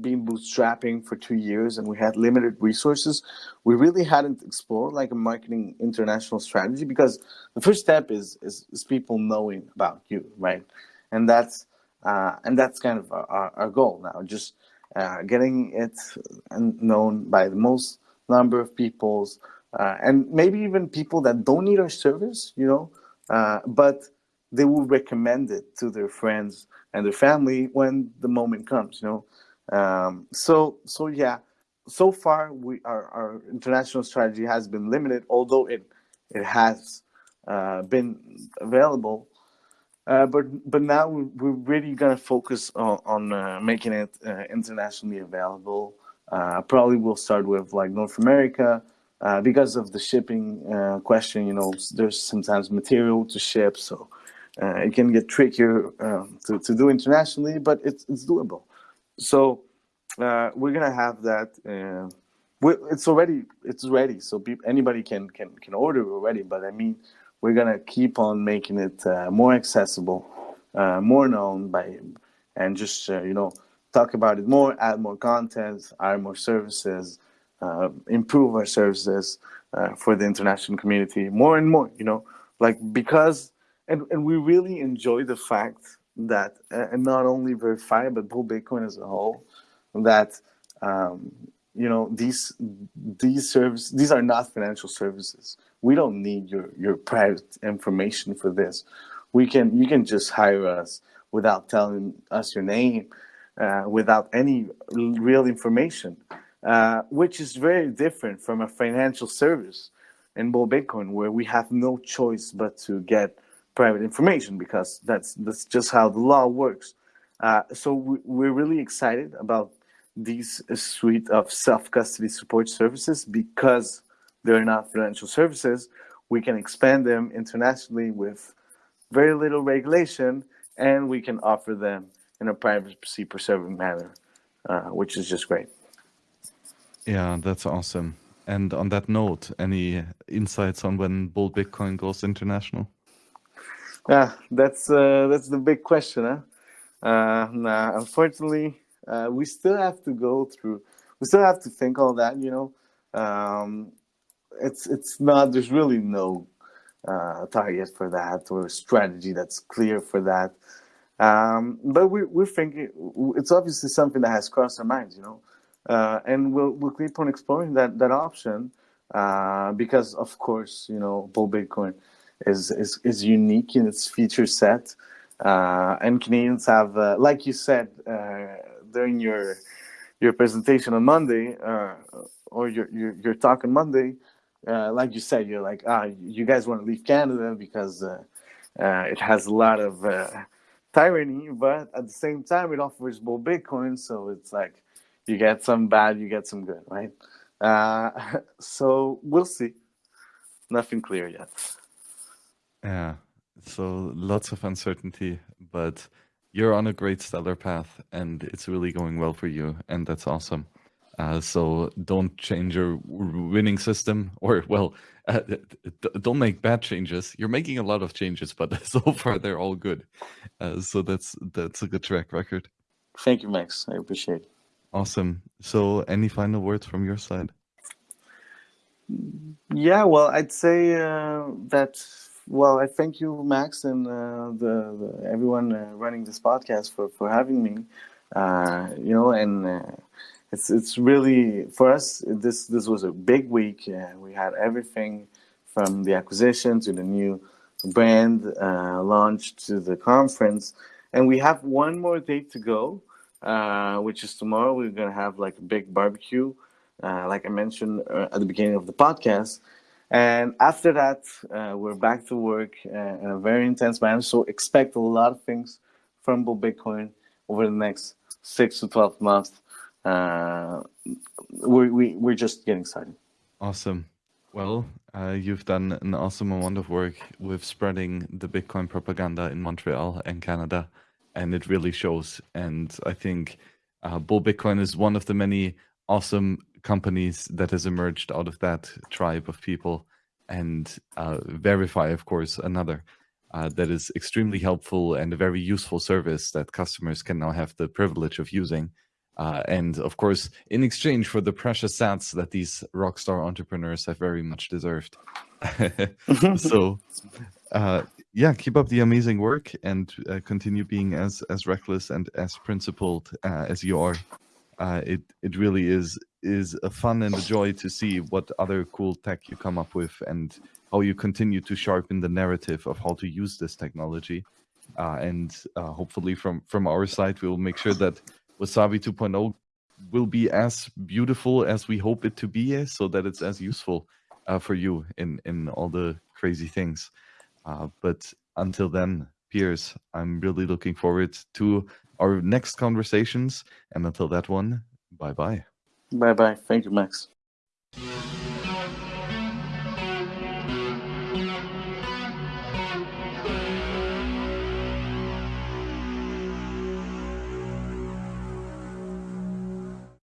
been bootstrapping for two years and we had limited resources, we really hadn't explored like a marketing international strategy because the first step is is, is people knowing about you, right? And that's uh, and that's kind of our, our goal now, just uh, getting it known by the most number of peoples, uh, and maybe even people that don't need our service, you know, uh, but they will recommend it to their friends and their family when the moment comes, you know. Um, so, so yeah, so far we our, our international strategy has been limited, although it it has uh, been available. Uh, but but now we're really gonna focus on, on uh, making it uh, internationally available. Uh, probably we'll start with like North America uh, because of the shipping question. You know, there's sometimes material to ship, so it can get trickier um, to to do internationally, but it's it's doable. So uh, we're gonna have that. Uh, it's already it's ready, so anybody can can can order already. But I mean, we're gonna keep on making it uh, more accessible, uh, more known by, and just uh, you know talk about it more, add more content, add more services, uh, improve our services for the international community more and more. You know, like because and and we really enjoy the fact that and not only Veriphi but Bull Bitcoin as a whole that um, you know these these services these are not financial services. We don't need your your private information for this. We can you can just hire us without telling us your name uh, without any real information uh, which is very different from a financial service in bull bitcoin where we have no choice but to get private information because that's that's just how the law works. Uh, so we, we're really excited about these suite of self-custody support services because they're not financial services. We can expand them internationally with very little regulation and we can offer them in a privacy preserving manner uh, which is just great. Yeah that's awesome. And on that note any insights on when bull bitcoin goes international yeah that's uh, that's the big question huh? Uh, nah, unfortunately uh, we still have to go through we still have to think all that you know? Um, it's it's not there's really no uh, target for that or strategy that's clear for that. Um, but we, we're thinking it's obviously something that has crossed our minds you know? Uh, and we'll, we'll keep on exploring that that option uh, because of course you know bull bitcoin is, is is unique in its feature set uh, and Canadians have, uh, like you said, uh, during your your presentation on Monday uh, or your, your your talk on Monday, uh, like you said, you're like, ah, you guys want to leave Canada because it has a lot of tyranny, but at the same time, it offers bull Bitcoin, so it's like you get some bad, you get some good, right? Uh, <laughs> so we'll see. Nothing clear yet. Yeah. So lots of uncertainty, but you're on a great stellar path and it's really going well for you and that's awesome. Uh, so don't change your winning system <laughs> or well uh, don't make bad changes. You're making a lot of changes but <laughs> so far they're all good. Uh, so that's that's a good track record. Thank you max. I appreciate it. Awesome. So any final words from your side? Yeah well i'd say uh, that well, I thank you, Max, and uh, the, the, everyone uh, running this podcast for, for having me. Uh, you know, and uh, it's it's really for us. This this was a big week. we had everything from the acquisition to the new brand uh, launch to the conference, and we have one more date to go, uh, which is tomorrow. We're gonna have like a big barbecue, like I mentioned at the beginning of the podcast. And after that, uh, we're back to work uh, in a very intense manner. So expect a lot of things from Bull Bitcoin over the next six to 12 months. Uh, we, we, we're just getting started. Awesome. Well, uh, you've done an awesome amount of work with spreading the Bitcoin propaganda in Montreal and Canada, and it really shows. And I think uh, Bull Bitcoin is one of the many awesome companies that has emerged out of that tribe of people and uh, Veriphi of course another uh, that is extremely helpful and a very useful service that customers can now have the privilege of using Uh, and of course, in exchange for the precious sats that these rockstar entrepreneurs have very much deserved. <laughs> so, uh, yeah, keep up the amazing work and uh, continue being as as reckless and as principled uh, as you are. Uh, it it really is is a fun and a joy to see what other cool tech you come up with and how you continue to sharpen the narrative of how to use this technology. Uh, and uh, hopefully, from from our side, we will make sure that Wasabi 2.0 will be as beautiful as we hope it to be, so that it's as useful uh, for you in in all the crazy things. Uh, but until then, peers, I'm really looking forward to our next conversations. And until that one, bye bye. Bye bye. Thank you, Max.